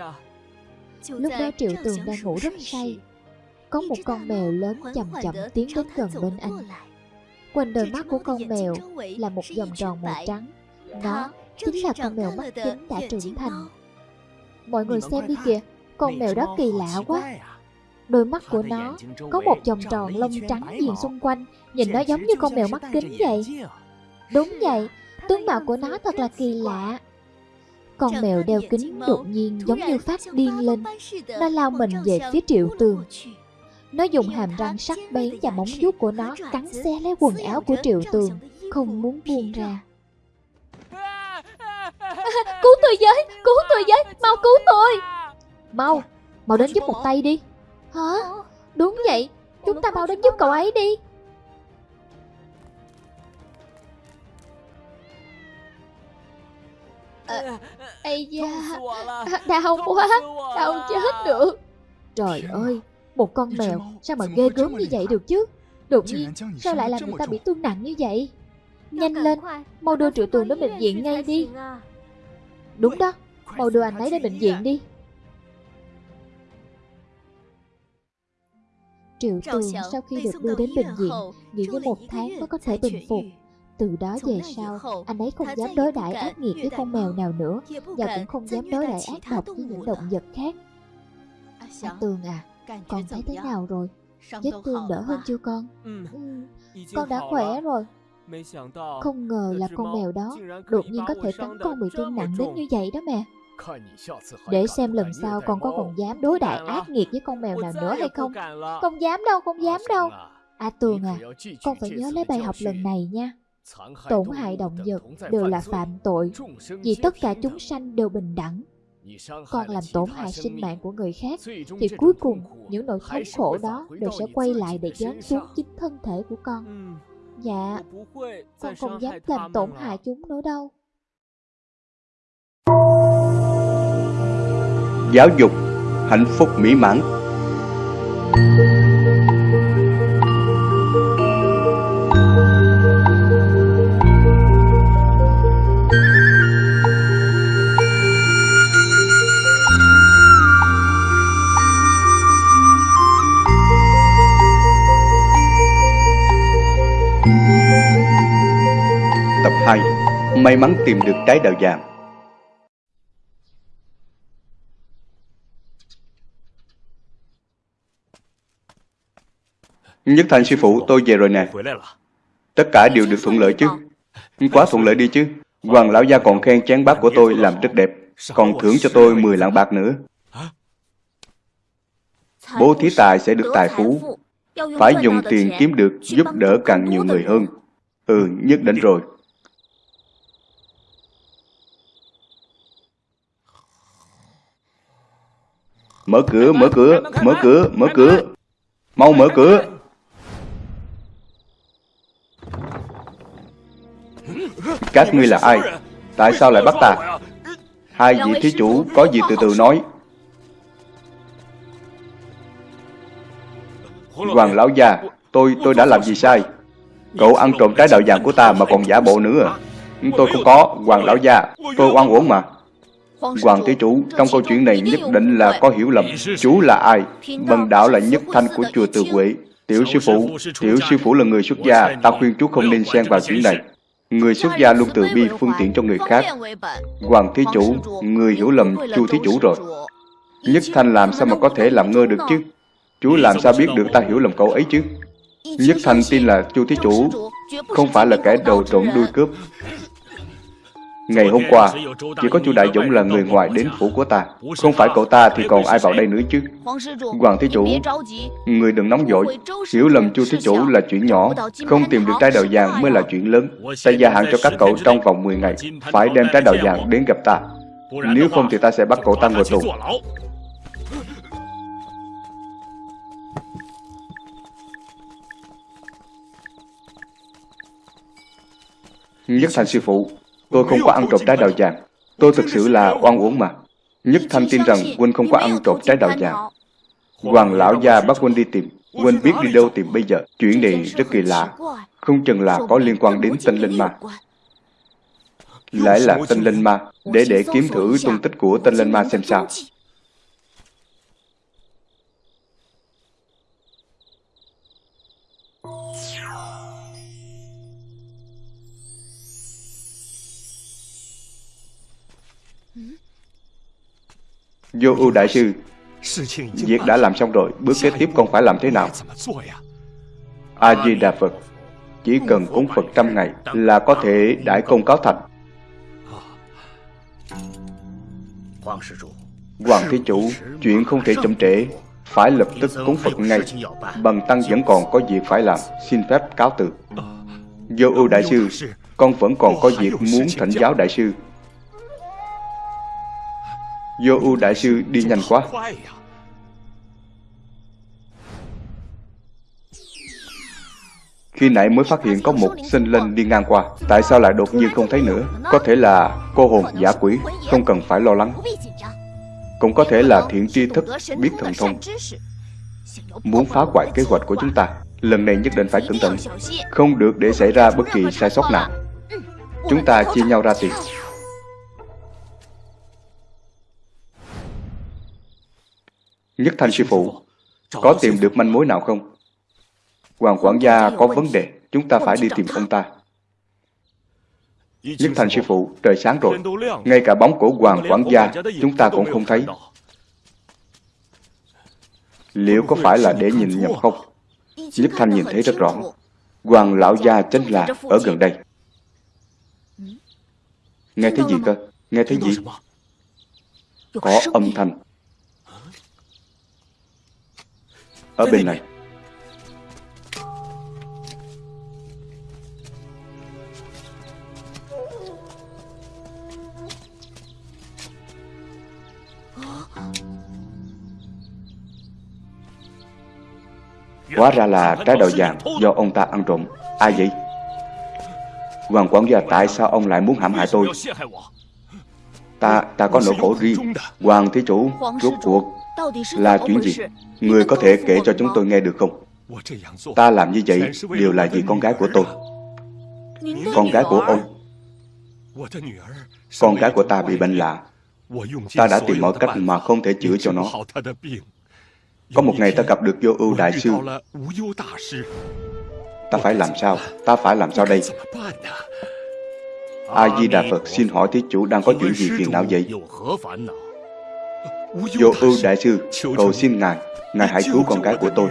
Lúc đó Triệu Tường đang ngủ rất say. Có một con mèo lớn chậm chậm tiến đến gần bên anh. Quanh đôi mắt của con mèo là một vòng tròn màu trắng. Nó chính là con mèo mắt kính đã trưởng thành. Mọi người xem đi kìa Con mèo đó kỳ lạ quá. Đôi mắt của nó có một vòng tròn lông trắng viền xung quanh Nhìn nó giống như con mèo mắt kính vậy. Đúng vậy, tướng mạo của nó thật là kỳ lạ. Con mèo đeo kính đột nhiên giống như phát điên lên. Nó lao mình về phía triệu tường. Nó dùng hàm răng sắc bén và móng vuốt của nó cắn xé lấy quần áo của triệu tường không muốn buông ra. Cứu tôi với, cứu tôi với, mau cứu tôi Mau, mau đến giúp một tay đi. Hả? Đúng vậy, chúng ta mau đến giúp cậu ấy đi Ây da, đau quá, đau chết được Trời ơi, một con mèo sao mà ghê gớm như vậy được chứ? Đột nhiên, sao lại làm người ta bị thương nặng như vậy? Nhanh lên, mau đưa triệu tường đến bệnh viện ngay đi. Đúng đó, mau đưa anh ấy đến bệnh viện đi. Triệu tường sau khi được đưa đến bệnh viện, nghỉ ngơi một tháng mới có thể bình phục. Từ đó về sau, anh ấy không dám đối đãi ác nghiệt với con mèo nào nữa, và cũng không dám đối đãi ác độc với những động vật khác. À, Tường à, con thấy thế nào rồi? Vết thương đỡ hơn chưa con? Ừ, con đã khỏe rồi. Không ngờ là con mèo đó đột nhiên có thể cắn con bị thương nặng đến như vậy đó mẹ. Để xem lần sau con có còn dám đối đại ác nghiệt với con mèo nào nữa hay không? Không dám đâu, không dám đâu. À Tường à, con phải nhớ lấy bài học lần này nha. Tổn hại động vật đều là phạm tội, vì tất cả chúng sanh đều bình đẳng. Con làm tổn hại sinh mạng của người khác, thì cuối cùng những nỗi thống khổ đó đều sẽ quay lại để giáng xuống chính thân thể của con. Dạ, con không dám làm tổn hại chúng nữa đâu. Giáo dục, hạnh phúc mỹ mãn May mắn tìm được trái đào vàng Nhất Thành sư phụ, tôi về rồi nè. Tất cả đều được thuận lợi chứ. Quá thuận lợi đi chứ. Hoàng lão gia còn khen chén bát của tôi làm rất đẹp. Còn thưởng cho tôi 10 lạng bạc nữa. Bố thí tài sẽ được tài phú. Phải dùng tiền kiếm được giúp đỡ càng nhiều người hơn. Ừ, nhất định rồi. Mở cửa, mở cửa, mở cửa, mở cửa. Mau mở cửa. Các ngươi là ai? Tại sao lại bắt ta? Hai vị thí chủ có gì từ từ nói. Hoàng lão già, tôi tôi đã làm gì sai? Cậu ăn trộm trái đạo vàng của ta mà còn giả bộ nữa à? Tôi không có, Hoàng lão già, tôi oan uổng mà. Hoàng thí chủ, trong câu chuyện này nhất định là có hiểu lầm. Chú là ai? Bần đạo là nhất thanh của chùa Từ Huệ. Tiểu sư phụ, tiểu sư phụ là người xuất gia, ta khuyên chú không nên xen vào chuyện này. Người xuất gia luôn từ bi phương tiện cho người khác. Hoàng thí chủ, người hiểu lầm chu thí chủ rồi. Nhất Thanh làm sao mà có thể làm ngơ được chứ? Chú làm sao biết được ta hiểu lầm cậu ấy chứ? Nhất Thanh tin là chu thí chủ không phải là kẻ đầu trộm đuôi cướp. Ngày hôm qua, chỉ có chu Đại Dũng là người ngoài đến phủ của ta. Không phải cậu ta thì còn ai vào đây nữa chứ? Hoàng Thí Chủ, người đừng nóng vội. Hiểu lầm chu Thí Chủ là chuyện nhỏ. Không tìm được trái đào vàng mới là chuyện lớn. Ta gia hạn cho các cậu trong vòng 10 ngày. Phải đem trái đào vàng đến gặp ta. Nếu không thì ta sẽ bắt cậu ta ngồi tù. Nhất thành sư phụ, Tôi không có ăn trộm trái đào vàng. Tôi thực sự là oan uổng mà. Nhất Thanh tin rằng Huynh không có ăn trộm trái đào vàng. Hoàng lão gia bắt Huynh đi tìm. Huynh biết đi đâu tìm bây giờ. Chuyện này rất kỳ lạ. Không chừng là có liên quan đến tinh linh ma. Lại là tinh linh ma. Để để kiếm thử tung tích của tinh linh ma xem sao. Vô ưu đại sư. Việc đã làm xong rồi Bước kế tiếp con phải làm thế nào? A-di-đà Phật Chỉ cần cúng Phật trăm ngày Là có thể đại công cáo thành. Hoàng Thí Chủ Chuyện không thể chậm trễ Phải lập tức cúng Phật ngay. Bằng tăng vẫn còn có việc phải làm Xin phép cáo từ. Vô ưu đại sư, con vẫn còn có việc muốn thỉnh giáo đại sư. Vô ưu đại sư đi nhanh quá. Khi nãy mới phát hiện có một sinh linh đi ngang qua, Tại sao lại đột nhiên không thấy nữa? Có thể là cô hồn giả quỷ, Không cần phải lo lắng. Cũng có thể là thiện tri thức, biết thần thông. Muốn phá hoại kế hoạch của chúng ta, Lần này nhất định phải cẩn thận. Không được để xảy ra bất kỳ sai sót nào. Chúng ta chia nhau ra tiền Nhất thanh sư phụ Có tìm được manh mối nào không Hoàng quản gia có vấn đề, chúng ta phải đi tìm ông ta. Nhất thành sư phụ, trời sáng rồi. Ngay cả bóng của Hoàng quản gia chúng ta cũng không thấy. Liệu có phải là để nhìn nhầm không? Nhất Thanh nhìn thấy rất rõ. Hoàng lão gia chính là ở gần đây. Nghe thấy gì cơ? Nghe thấy gì? Có âm thanh. Ở bên này. Hóa ra là trái đậu vàng do ông ta ăn trộm Ai vậy? Hoàng quản gia tại sao ông lại muốn hãm hại tôi? Ta, ta có nỗi khổ riêng Hoàng thí chủ, rốt cuộc là chuyện gì? Người có thể kể cho chúng tôi nghe được không? Ta làm như vậy đều là vì con gái của tôi Con gái của ông Con gái của ta bị bệnh lạ Ta đã tìm mọi cách mà không thể chữa cho nó có một ngày ta gặp được vô ưu đại sư Ta phải làm sao? Ta phải làm sao đây? A-di-đà Phật xin hỏi thí chủ đang có chuyện gì phiền não vậy? Vô ưu đại sư, cầu xin Ngài, Ngài hãy cứu con gái của tôi.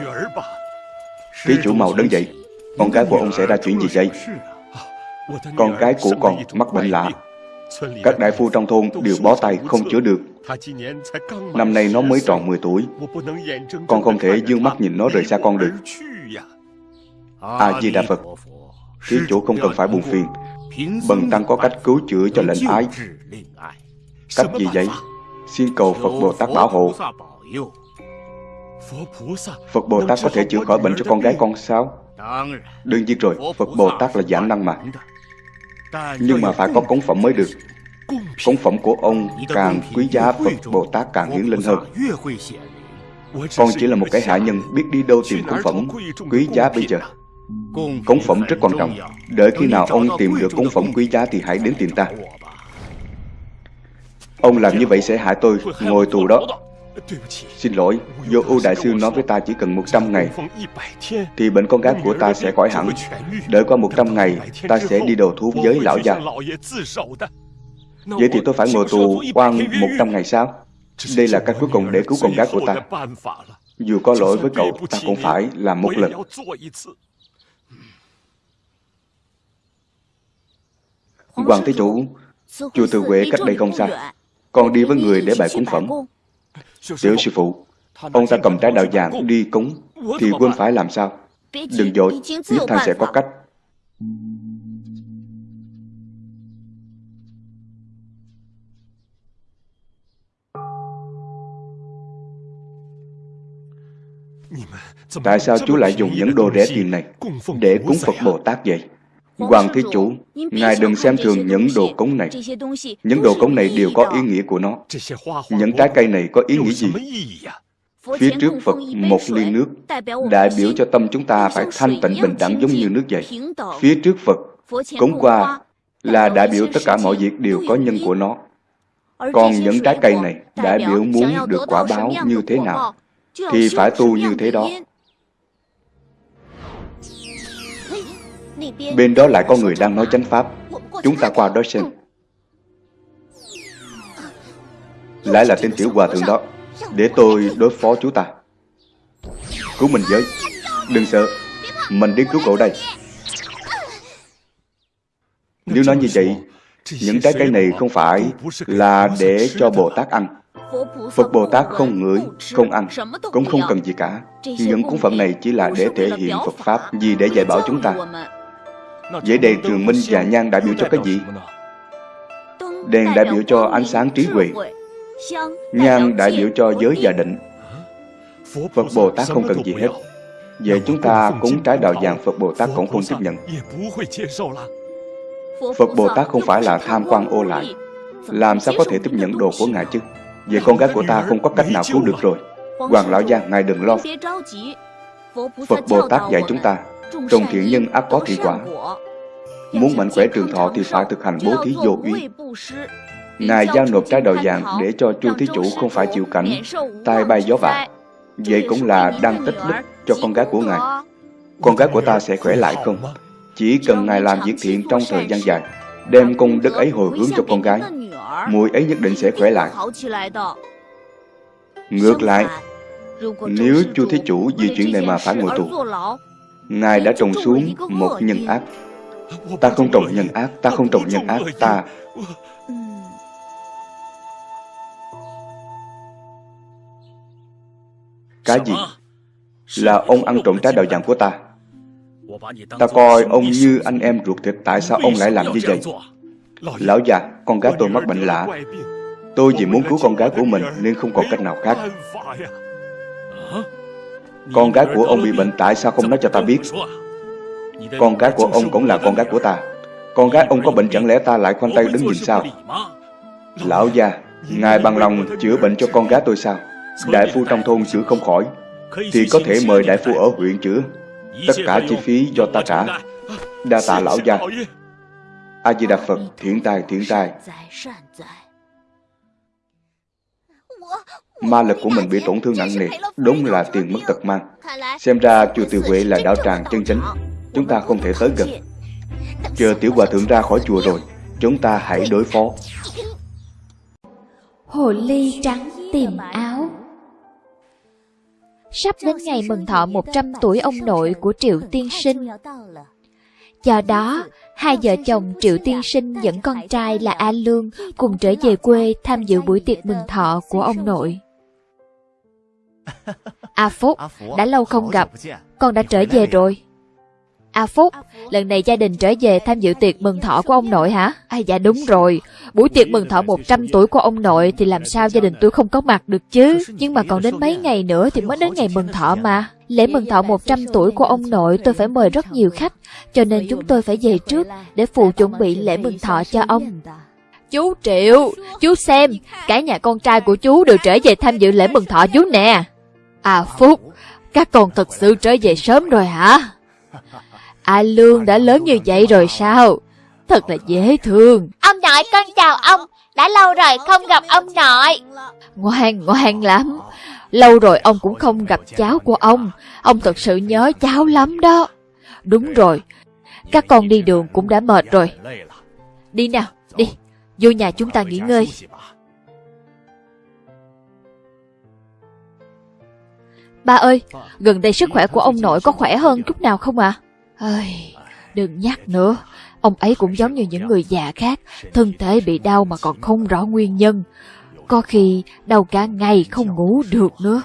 Thí chủ màu đứng dậy, con gái của ông sẽ ra chuyện gì vậy? Con gái của con mắc bệnh lạ. Các đại phu trong thôn đều bó tay không chữa được. Năm nay nó mới tròn 10 tuổi Con không thể dương mắt nhìn nó rời xa con được A-di-đà Phật Thí chủ không cần phải buồn phiền Bần tăng có cách cứu chữa cho lệnh ái Cách gì vậy? Xin cầu Phật Bồ Tát bảo hộ. Phật Bồ Tát có thể chữa khỏi bệnh cho con gái con sao? Đương nhiên rồi, Phật Bồ Tát là giảm năng mà. Nhưng mà phải có cống phẩm mới được. Cống phẩm của ông càng quý giá Phật Bồ Tát càng hiển linh hơn. Con chỉ là một cái hạ nhân biết đi đâu tìm cống phẩm quý giá bây giờ. Cống phẩm rất quan trọng. Đợi khi nào ông tìm được cống phẩm quý giá thì hãy đến tìm ta. Ông làm như vậy sẽ hại tôi ngồi tù đó Xin lỗi, Vô ưu đại sư nói với ta chỉ cần 100 ngày Thì bệnh con gái của ta sẽ khỏi hẳn Đợi qua 100 ngày Ta sẽ đi đầu thú với lão già Vậy thì tôi phải ngồi tù quan 100 ngày sao? Đây là cách cuối cùng để cứu con gái của ta. Dù có lỗi với cậu, ta cũng phải làm một lần. Hoàng Thế Chủ, chùa Từ Huệ cách đây không xa. Con đi với người để bày cúng phẩm. Tiểu sư phụ, ông ta cầm trái đạo vàng đi cúng, thì quên phải làm sao? Đừng dội, nhất thanh sẽ có cách. Tại sao chú lại dùng những đồ rẻ tiền này để cúng Phật Bồ Tát vậy? Hoàng Thế Chủ, Ngài đừng xem thường những đồ cúng này. Những đồ cúng này đều có ý nghĩa của nó. Những trái cây này có ý nghĩa gì? Phía trước Phật một ly nước, đại biểu cho tâm chúng ta phải thanh tịnh bình đẳng giống như nước vậy. Phía trước Phật, cúng qua là đại biểu tất cả mọi việc đều có nhân của nó. Còn những trái cây này đại biểu muốn được quả báo như thế nào, thì phải tu như thế đó. Bên đó lại có người đang nói chánh pháp. Chúng ta qua đó xem. Lại là tên tiểu hòa thượng đó. Để tôi đối phó chú ta. Cứu mình với. Đừng sợ. Mình đi cứu cậu đây. Nếu nói như vậy Những trái cây này không phải Là để cho Bồ Tát ăn. Phật Bồ Tát không ngửi, không ăn, cũng không cần gì cả. Những cúng phẩm này chỉ là để thể hiện Phật Pháp, gì để dạy bảo chúng ta. Vậy đèn trường minh và nhang đại biểu cho cái gì? Đèn đại biểu cho ánh sáng trí huệ. Nhang đại biểu cho giới và định. Phật Bồ Tát không cần gì hết. Vậy chúng ta cúng trái đạo vàng Phật Bồ Tát cũng không tiếp nhận. Phật Bồ Tát không phải là tham quan ô lại Làm sao có thể tiếp nhận đồ của Ngài chứ? Vậy con gái của ta không có cách nào cứu được rồi. Hoàng Lão Gia, Ngài đừng lo. Phật Bồ Tát dạy chúng ta Trồng thiện nhân ác có thị quả. Muốn mạnh khỏe trường thọ thì phải thực hành bố thí vô uy Ngài giao nộp trái đầu vàng để cho chu thí chủ không phải chịu cảnh tai bay gió vạ. Vậy cũng là đang tích đức cho con gái của Ngài. Con gái của ta sẽ khỏe lại không? Chỉ cần Ngài làm việc thiện trong thời gian dài, Đem công đức ấy hồi hướng cho con gái Muội ấy nhất định sẽ khỏe lại. Ngược lại, Nếu chu thí chủ vì chuyện này mà phải ngồi tù Ngài đã trồng xuống một nhân ác. Ta không trồng nhân ác Ta không trồng nhân ác Ta Cái gì? Là ông ăn trộm trái đào vàng của ta. Ta coi ông như anh em ruột thịt Tại sao ông lại làm như vậy? Lão già, con gái tôi mắc bệnh lạ. Tôi vì muốn cứu con gái của mình Nên không còn cách nào khác Con gái của ông bị bệnh Tại sao không nói cho ta biết? Con gái của ông cũng là con gái của ta. Con gái ông có bệnh chẳng lẽ ta lại khoanh tay đứng nhìn sao Lão già Ngài bằng lòng chữa bệnh cho con gái tôi sao? Đại phu trong thôn chữa không khỏi Thì có thể mời đại phu ở huyện chữa Tất cả chi phí do ta trả. Đa tạ lão gia. A-di-đà Phật Thiện tài thiện tài Ma lực của mình bị tổn thương nặng nề. Đúng là tiền mất tật mang. Xem ra chùa Từ Huệ là đạo tràng chân chính Chúng ta không thể tới gần. Chờ tiểu hòa thượng ra khỏi chùa rồi. Chúng ta hãy đối phó. Hồ ly trắng tìm áo. Sắp đến ngày mừng thọ 100 tuổi ông nội của Triệu Tiên Sinh. Do đó, hai vợ chồng Triệu Tiên Sinh dẫn con trai là A Lương cùng trở về quê tham dự buổi tiệc mừng thọ của ông nội. A Phúc, đã lâu không gặp, con đã trở về rồi. A Phúc, lần này gia đình trở về tham dự tiệc mừng thọ của ông nội hả? À dạ đúng rồi, buổi tiệc mừng thọ 100 tuổi của ông nội thì làm sao gia đình tôi không có mặt được chứ? Nhưng mà còn đến mấy ngày nữa thì mới đến ngày mừng thọ mà. Lễ mừng thọ 100 tuổi của ông nội tôi phải mời rất nhiều khách, cho nên chúng tôi phải về trước để phụ chuẩn bị lễ mừng thọ cho ông. Chú Triệu, chú xem, cả nhà con trai của chú đều trở về tham dự lễ mừng thọ chú nè. À Phúc, các con thật sự trở về sớm rồi hả? A Lương đã lớn như vậy rồi sao? Thật là dễ thương. Ông nội con chào ông, đã lâu rồi không gặp ông nội. Ngoan, ngoan lắm. Lâu rồi ông cũng không gặp cháu của ông. Ông thật sự nhớ cháu lắm đó. Đúng rồi, các con đi đường cũng đã mệt rồi. Đi nào, đi, vô nhà chúng ta nghỉ ngơi. Ba ơi, gần đây sức khỏe của ông nội có khỏe hơn chút nào không ạ? À? Đừng nhắc nữa, ông ấy cũng giống như những người già khác, thân thể bị đau mà còn không rõ nguyên nhân. Có khi đau cả ngày không ngủ được nữa.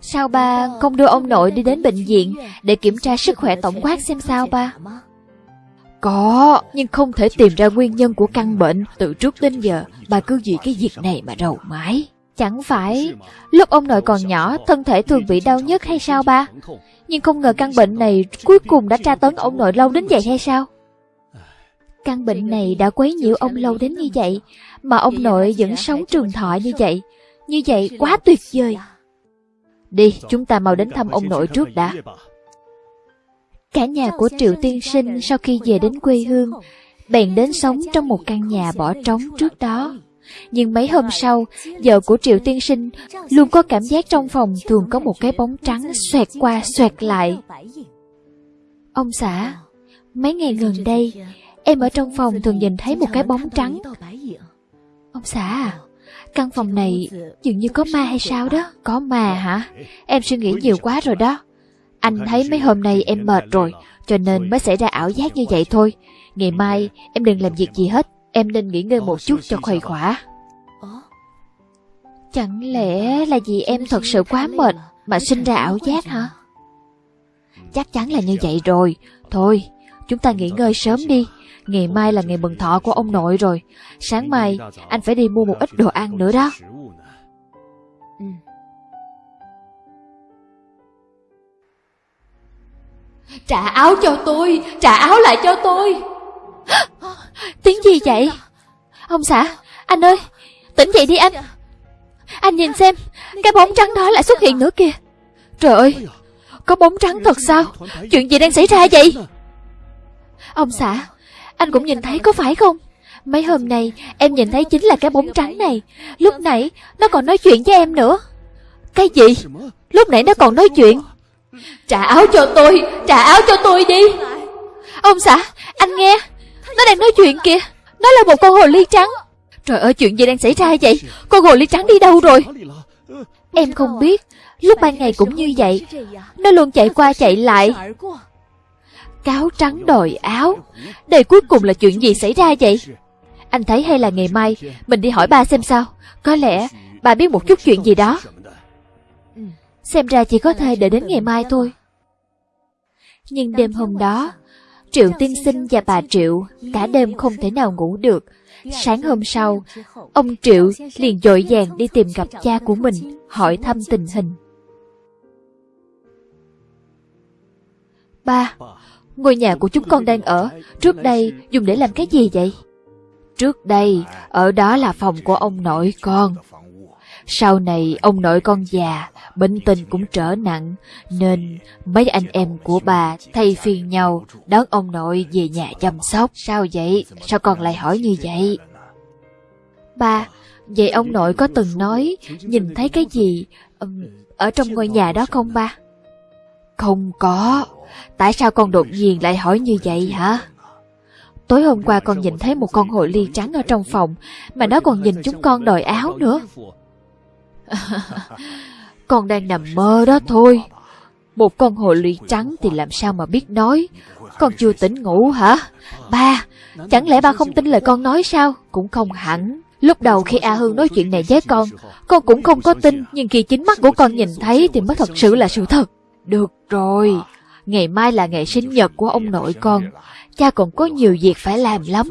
Sao ba không đưa ông nội đi đến bệnh viện để kiểm tra sức khỏe tổng quát xem sao ba? Có, nhưng không thể tìm ra nguyên nhân của căn bệnh. Từ trước đến giờ, bà cứ vì cái việc này mà rầu mãi. Chẳng phải lúc ông nội còn nhỏ thân thể thường bị đau nhất hay sao ba? Nhưng không ngờ căn bệnh này cuối cùng đã tra tấn ông nội lâu đến vậy hay sao? Căn bệnh này đã quấy nhiễu ông lâu đến như vậy, mà ông nội vẫn sống trường thọ như vậy. Như vậy quá tuyệt vời. Đi, chúng ta mau đến thăm ông nội trước đã. Cả nhà của Triệu Tiên Sinh sau khi về đến quê hương, bèn đến sống trong một căn nhà bỏ trống trước đó. Nhưng mấy hôm sau, vợ của Triệu Tiên Sinh luôn có cảm giác trong phòng thường có một cái bóng trắng xoẹt qua xoẹt lại. Ông xã, mấy ngày gần đây, em ở trong phòng thường nhìn thấy một cái bóng trắng. Ông xã à, căn phòng này dường như có ma hay sao đó? Có ma hả? Em suy nghĩ nhiều quá rồi đó. Anh thấy mấy hôm nay em mệt rồi, cho nên mới xảy ra ảo giác như vậy thôi. Ngày mai em đừng làm việc gì hết, em nên nghỉ ngơi một chút cho khuây khỏa. Chẳng lẽ là vì em thật sự quá mệt mà sinh ra ảo giác hả? Chắc chắn là như vậy rồi. Thôi, chúng ta nghỉ ngơi sớm đi. Ngày mai là ngày mừng thọ của ông nội rồi. Sáng mai anh phải đi mua một ít đồ ăn nữa đó. Ừ. Trả áo cho tôi, trả áo lại cho tôi. Tiếng gì vậy? Ông xã, anh ơi, tỉnh dậy đi anh. Anh nhìn xem, cái bóng trắng đó lại xuất hiện nữa kìa. Trời ơi, có bóng trắng thật sao? Chuyện gì đang xảy ra vậy? Ông xã, anh cũng nhìn thấy có phải không? Mấy hôm nay em nhìn thấy chính là cái bóng trắng này Lúc nãy nó còn nói chuyện với em nữa Cái gì? Lúc nãy nó còn nói chuyện Trả áo cho tôi, trả áo cho tôi đi Ông xã, anh nghe nó đang nói chuyện kìa. Nó là một con hồ ly trắng. Trời ơi, chuyện gì đang xảy ra vậy? Con hồ ly trắng đi đâu rồi? Em không biết. Lúc ban ngày cũng như vậy. Nó luôn chạy qua chạy lại. Cáo trắng đòi áo. Đây cuối cùng là chuyện gì xảy ra vậy? Anh thấy hay là ngày mai, Mình đi hỏi ba xem sao. Có lẽ bà biết một chút chuyện gì đó. Ừ, xem ra chỉ có thể để đến ngày mai thôi. Nhưng đêm hôm đó Triệu tiên sinh và bà Triệu Cả đêm không thể nào ngủ được. Sáng hôm sau, Ông Triệu liền dội vàng đi tìm gặp cha của mình, Hỏi thăm tình hình. Ba, Ngôi nhà của chúng con đang ở, Trước đây dùng để làm cái gì vậy? Trước đây, Ở đó là phòng của ông nội con. Sau này ông nội con già Bệnh tình cũng trở nặng Nên mấy anh em của bà Thay phiên nhau Đón ông nội về nhà chăm sóc. Sao vậy? Sao con lại hỏi như vậy? Ba Vậy ông nội có từng nói Nhìn thấy cái gì Ở trong ngôi nhà đó không ba? Không có. Tại sao con đột nhiên lại hỏi như vậy hả? Tối hôm qua con nhìn thấy một con hồ ly trắng ở trong phòng Mà nó còn nhìn chúng con đòi áo nữa Con đang nằm mơ đó thôi. Một con hồ ly trắng thì làm sao mà biết nói? Con chưa tỉnh ngủ hả? Ba, chẳng lẽ ba không tin lời con nói sao? Cũng không hẳn. Lúc đầu khi A Hương nói chuyện này với con Con cũng không có tin Nhưng khi chính mắt của con nhìn thấy Thì mới thật sự là sự thật. Được rồi. Ngày mai là ngày sinh nhật của ông nội con. Cha còn có nhiều việc phải làm lắm.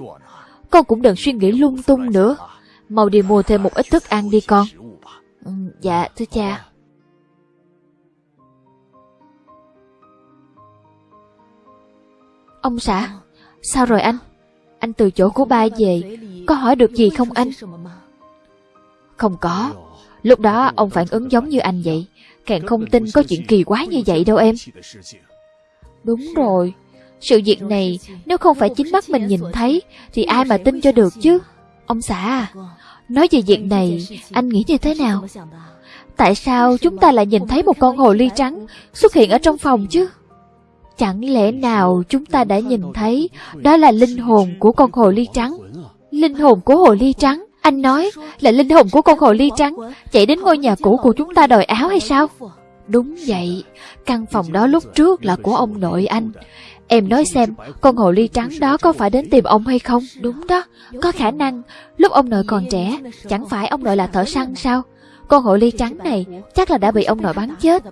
Con cũng đừng suy nghĩ lung tung nữa. Mau đi mua thêm một ít thức ăn đi con ừ, Dạ thưa cha. Ông xã Sao rồi anh? Anh từ chỗ của ba về Có hỏi được gì không anh? Không có. Lúc đó ông phản ứng giống như anh vậy. Càng không tin có chuyện kỳ quái như vậy đâu em. Đúng rồi, sự việc này nếu không phải chính mắt mình nhìn thấy thì ai mà tin cho được chứ? Ông xã à, nói về việc này anh nghĩ như thế nào? Tại sao chúng ta lại nhìn thấy một con hồ ly trắng xuất hiện ở trong phòng chứ? Chẳng lẽ nào chúng ta đã nhìn thấy đó là linh hồn của con hồ ly trắng? Linh hồn của hồ ly trắng? Anh nói là linh hồn của con hồ ly trắng chạy đến ngôi nhà cũ của chúng ta đòi áo hay sao? Đúng vậy, căn phòng đó lúc trước là của ông nội anh. Em nói xem, con hồ ly trắng đó có phải đến tìm ông hay không? Đúng đó, có khả năng, lúc ông nội còn trẻ, chẳng phải ông nội là thợ săn sao? Con hồ ly trắng này chắc là đã bị ông nội bắn chết.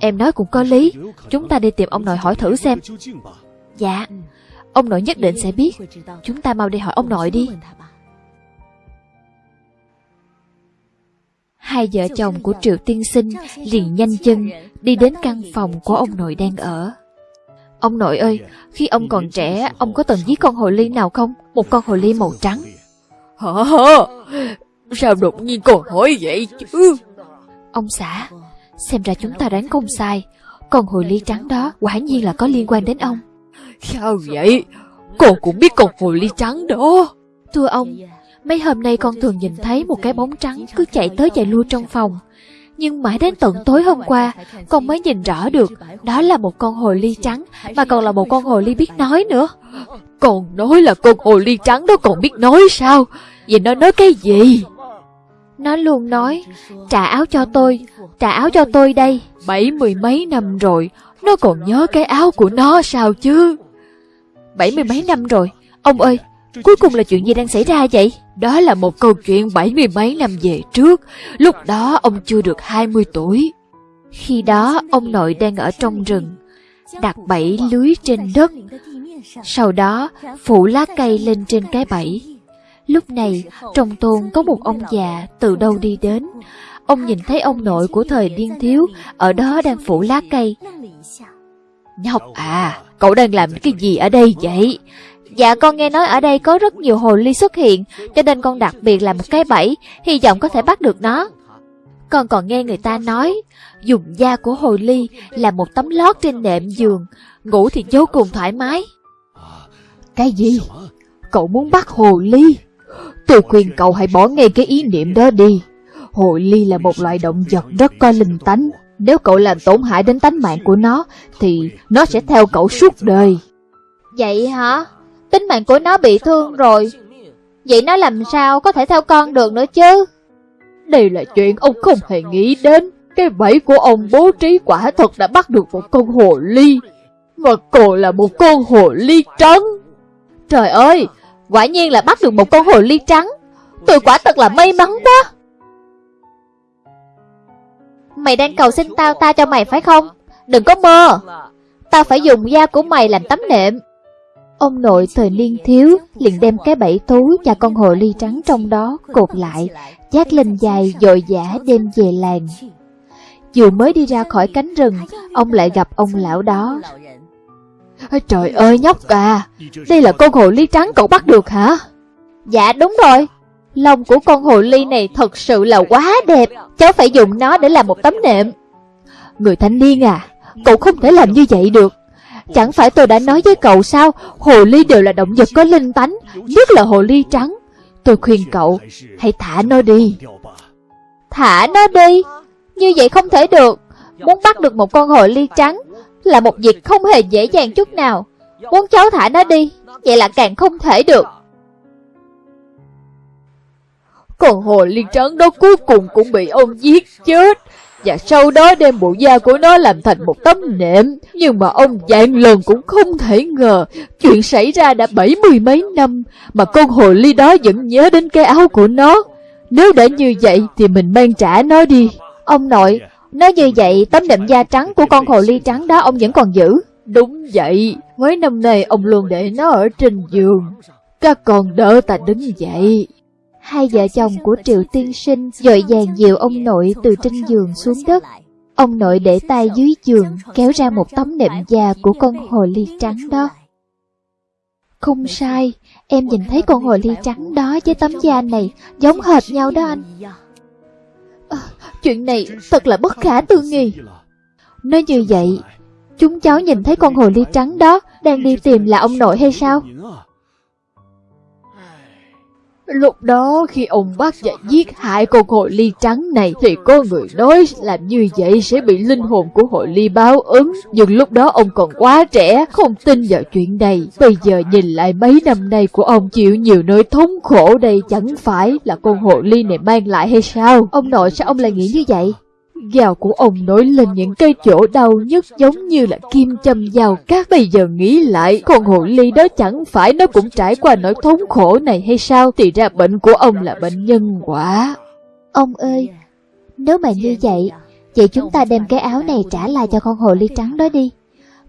Em nói cũng có lý, chúng ta đi tìm ông nội hỏi thử xem. Dạ, ông nội nhất định sẽ biết, chúng ta mau đi hỏi ông nội đi. Hai vợ chồng của Triệu Tiên Sinh liền nhanh chân đi đến căn phòng của ông nội đang ở. Ông nội ơi, khi ông còn trẻ, ông có từng giết con hồ ly nào không? Một con hồ ly màu trắng. Hả? Sao đột nhiên còn hỏi vậy chứ? Ông xã, xem ra chúng ta đoán không sai. Con hồ ly trắng đó quả nhiên là có liên quan đến ông. Sao vậy? Con cũng biết con hồ ly trắng đó. Thưa ông, Mấy hôm nay con thường nhìn thấy một cái bóng trắng cứ chạy tới chạy lui trong phòng. Nhưng mãi đến tận tối hôm qua, con mới nhìn rõ được đó là một con hồ ly trắng, mà còn là một con hồ ly biết nói nữa. Còn nói là con hồ ly trắng đó còn biết nói sao? Vậy nó nói cái gì? Nó luôn nói, trả áo cho tôi, trả áo cho tôi đây. Bảy mười mấy năm rồi, nó còn nhớ cái áo của nó sao chứ? Bảy mươi mấy năm rồi, ông ơi, Cuối cùng là chuyện gì đang xảy ra vậy? Đó là một câu chuyện bảy mươi mấy năm về trước Lúc đó ông chưa được 20 tuổi Khi đó ông nội đang ở trong rừng đặt bẫy lưới trên đất. Sau đó, phủ lá cây lên trên cái bẫy. Lúc này, trong tôn có một ông già từ đâu đi đến. Ông nhìn thấy ông nội của thời điên thiếu ở đó đang phủ lá cây. Nhóc à, cậu đang làm cái gì ở đây vậy? Dạ con nghe nói ở đây có rất nhiều hồ ly xuất hiện, cho nên con đặc biệt là một cái bẫy, hy vọng có thể bắt được nó. Con còn nghe người ta nói, dùng da của hồ ly là một tấm lót trên nệm giường, ngủ thì vô cùng thoải mái. Cái gì? Cậu muốn bắt hồ ly? Tôi khuyên cậu hãy bỏ ngay cái ý niệm đó đi. Hồ ly là một loại động vật rất có linh tánh. Nếu cậu làm tổn hại đến tánh mạng của nó, thì nó sẽ theo cậu suốt đời. Vậy hả? Tính mạng của nó bị thương rồi. Vậy nó làm sao có thể theo con được nữa chứ? Đây là chuyện ông không hề nghĩ đến. Cái bẫy của ông bố trí quả thật đã bắt được một con hồ ly. mà còn là một con hồ ly trắng. Trời ơi, quả nhiên là bắt được một con hồ ly trắng. Tôi quả thật là may mắn quá. Mày đang cầu xin tao ta cho mày phải không? Đừng có mơ. Tao phải dùng da của mày làm tấm nệm. Ông nội thời niên thiếu liền đem cái bẫy thú và con hồ ly trắng trong đó cột lại, chát lên dài dội dã đem về làng. Vừa mới đi ra khỏi cánh rừng, ông lại gặp ông lão đó. Trời ơi nhóc à, đây là con hồ ly trắng cậu bắt được hả? Dạ đúng rồi, lông của con hồ ly này thật sự là quá đẹp, cháu phải dùng nó để làm một tấm nệm. Người thanh niên à, cậu không thể làm như vậy được. Chẳng phải tôi đã nói với cậu sao, hồ ly đều là động vật có linh tánh, nhất là hồ ly trắng. Tôi khuyên cậu, hãy thả nó đi. Thả nó đi? Như vậy không thể được. Muốn bắt được một con hồ ly trắng là một việc không hề dễ dàng chút nào. Muốn cháu thả nó đi, vậy là càng không thể được. Con hồ ly trắng đó cuối cùng cũng bị ông giết chết và sau đó đem bộ da của nó làm thành một tấm nệm. Nhưng mà ông dạng lần cũng không thể ngờ, chuyện xảy ra đã bảy mươi mấy năm, mà con hồ ly đó vẫn nhớ đến cái áo của nó. Nếu đã như vậy thì mình mang trả nó đi. Ông nội, nói như vậy tấm nệm da trắng của con hồ ly trắng đó ông vẫn còn giữ. Đúng vậy, mấy năm nay ông luôn để nó ở trên giường. Các con đỡ ta đứng dậy. Hai vợ chồng của Triệu Tiên Sinh dội vàng dìu ông nội từ trên giường xuống đất. Ông nội để tay dưới giường kéo ra một tấm nệm da của con hồ ly trắng đó. Không sai, em nhìn thấy con hồ ly trắng đó với tấm da này giống hệt nhau đó anh. À, chuyện này thật là bất khả tư nghị. Nói như vậy, chúng cháu nhìn thấy con hồ ly trắng đó đang đi tìm là ông nội hay sao? Lúc đó khi ông bắt và giết hại con hội ly trắng này thì có người nói làm như vậy sẽ bị linh hồn của hội ly báo ứng. Nhưng lúc đó ông còn quá trẻ, không tin vào chuyện này. Bây giờ nhìn lại mấy năm nay của ông chịu nhiều nỗi thống khổ đây chẳng phải là con hội ly này mang lại hay sao? Ông nội sao ông lại nghĩ như vậy? Gào của ông nổi lên những cây chỗ đau nhất giống như là kim châm vào các bây giờ nghĩ lại con hồ ly đó chẳng phải nó cũng trải qua nỗi thống khổ này hay sao thì ra bệnh của ông là bệnh nhân quả. Ông ơi, nếu mà như vậy, vậy chúng ta đem cái áo này trả lại cho con hồ ly trắng đó đi.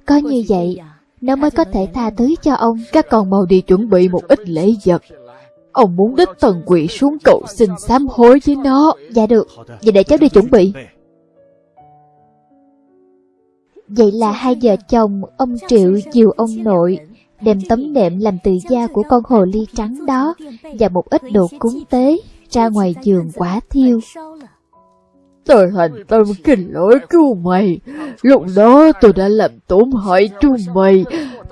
Có như vậy, nó mới có thể tha thứ cho ông. Các con mau đi chuẩn bị một ít lễ vật. Ông muốn đích thần quỷ xuống cầu xin sám hối với nó. Dạ được, vậy để cháu đi chuẩn bị. Vậy là hai vợ chồng, ông Triệu chiều ông nội, đem tấm nệm làm từ da của con hồ ly trắng đó và một ít đồ cúng tế ra ngoài giường quả thiêu. Tôi thành tâm kinh lỗi cứu mày. Lúc đó tôi đã làm tổn hại chúng mày.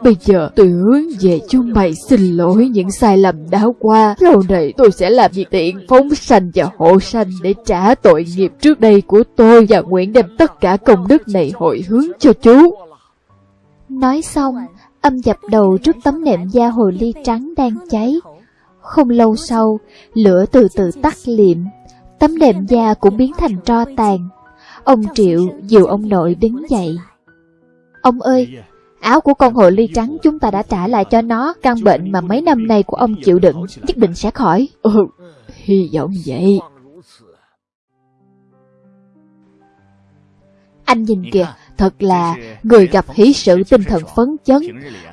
Bây giờ tôi hướng về chú mày xin lỗi những sai lầm đã qua. Sau này tôi sẽ làm việc tiện phóng sanh và hộ sanh để trả tội nghiệp trước đây của tôi và nguyện đem tất cả công đức này hội hướng cho chú. Nói xong, âm dập đầu trước tấm nệm da hồ ly trắng đang cháy. Không lâu sau, lửa từ từ tắt liệm, tấm nệm da cũng biến thành tro tàn. Ông Triệu dìu ông nội đứng dậy. Ông ơi, áo của con hồ ly trắng chúng ta đã trả lại cho nó, căn bệnh mà mấy năm nay của ông chịu đựng nhất định sẽ khỏi. Ừ, hy vọng vậy. Anh nhìn kìa, Thật là người gặp hỷ sự tinh thần phấn chấn.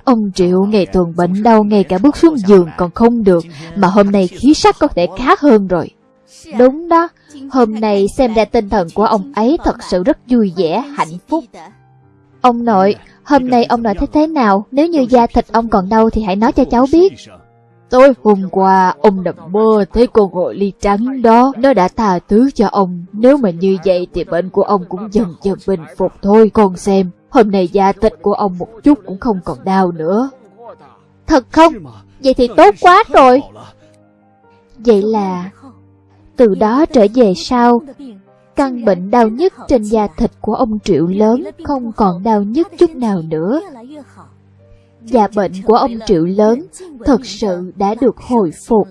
Ông Triệu ngày tuần bệnh đau ngay cả bước xuống giường còn không được, mà hôm nay khí sắc có thể khá hơn rồi. Đúng đó, hôm nay xem ra tinh thần của ông ấy thật sự rất vui vẻ, hạnh phúc. Ông nội, hôm nay ông nội thấy thế nào? Nếu như da thịt ông còn đau thì hãy nói cho cháu biết. Tối hôm qua, ông nằm mơ thấy con hồ ly trắng đó, nó đã tha thứ cho ông. Nếu mà như vậy thì bệnh của ông cũng dần dần bình phục thôi, con xem. Hôm nay da thịt của ông một chút cũng không còn đau nữa. Thật không? Vậy thì tốt quá rồi. Vậy là từ đó trở về sau, căn bệnh đau nhức trên da thịt của ông Triệu lớn không còn đau nhức chút nào nữa. Và bệnh của ông Triệu lớn thật sự đã được hồi phục.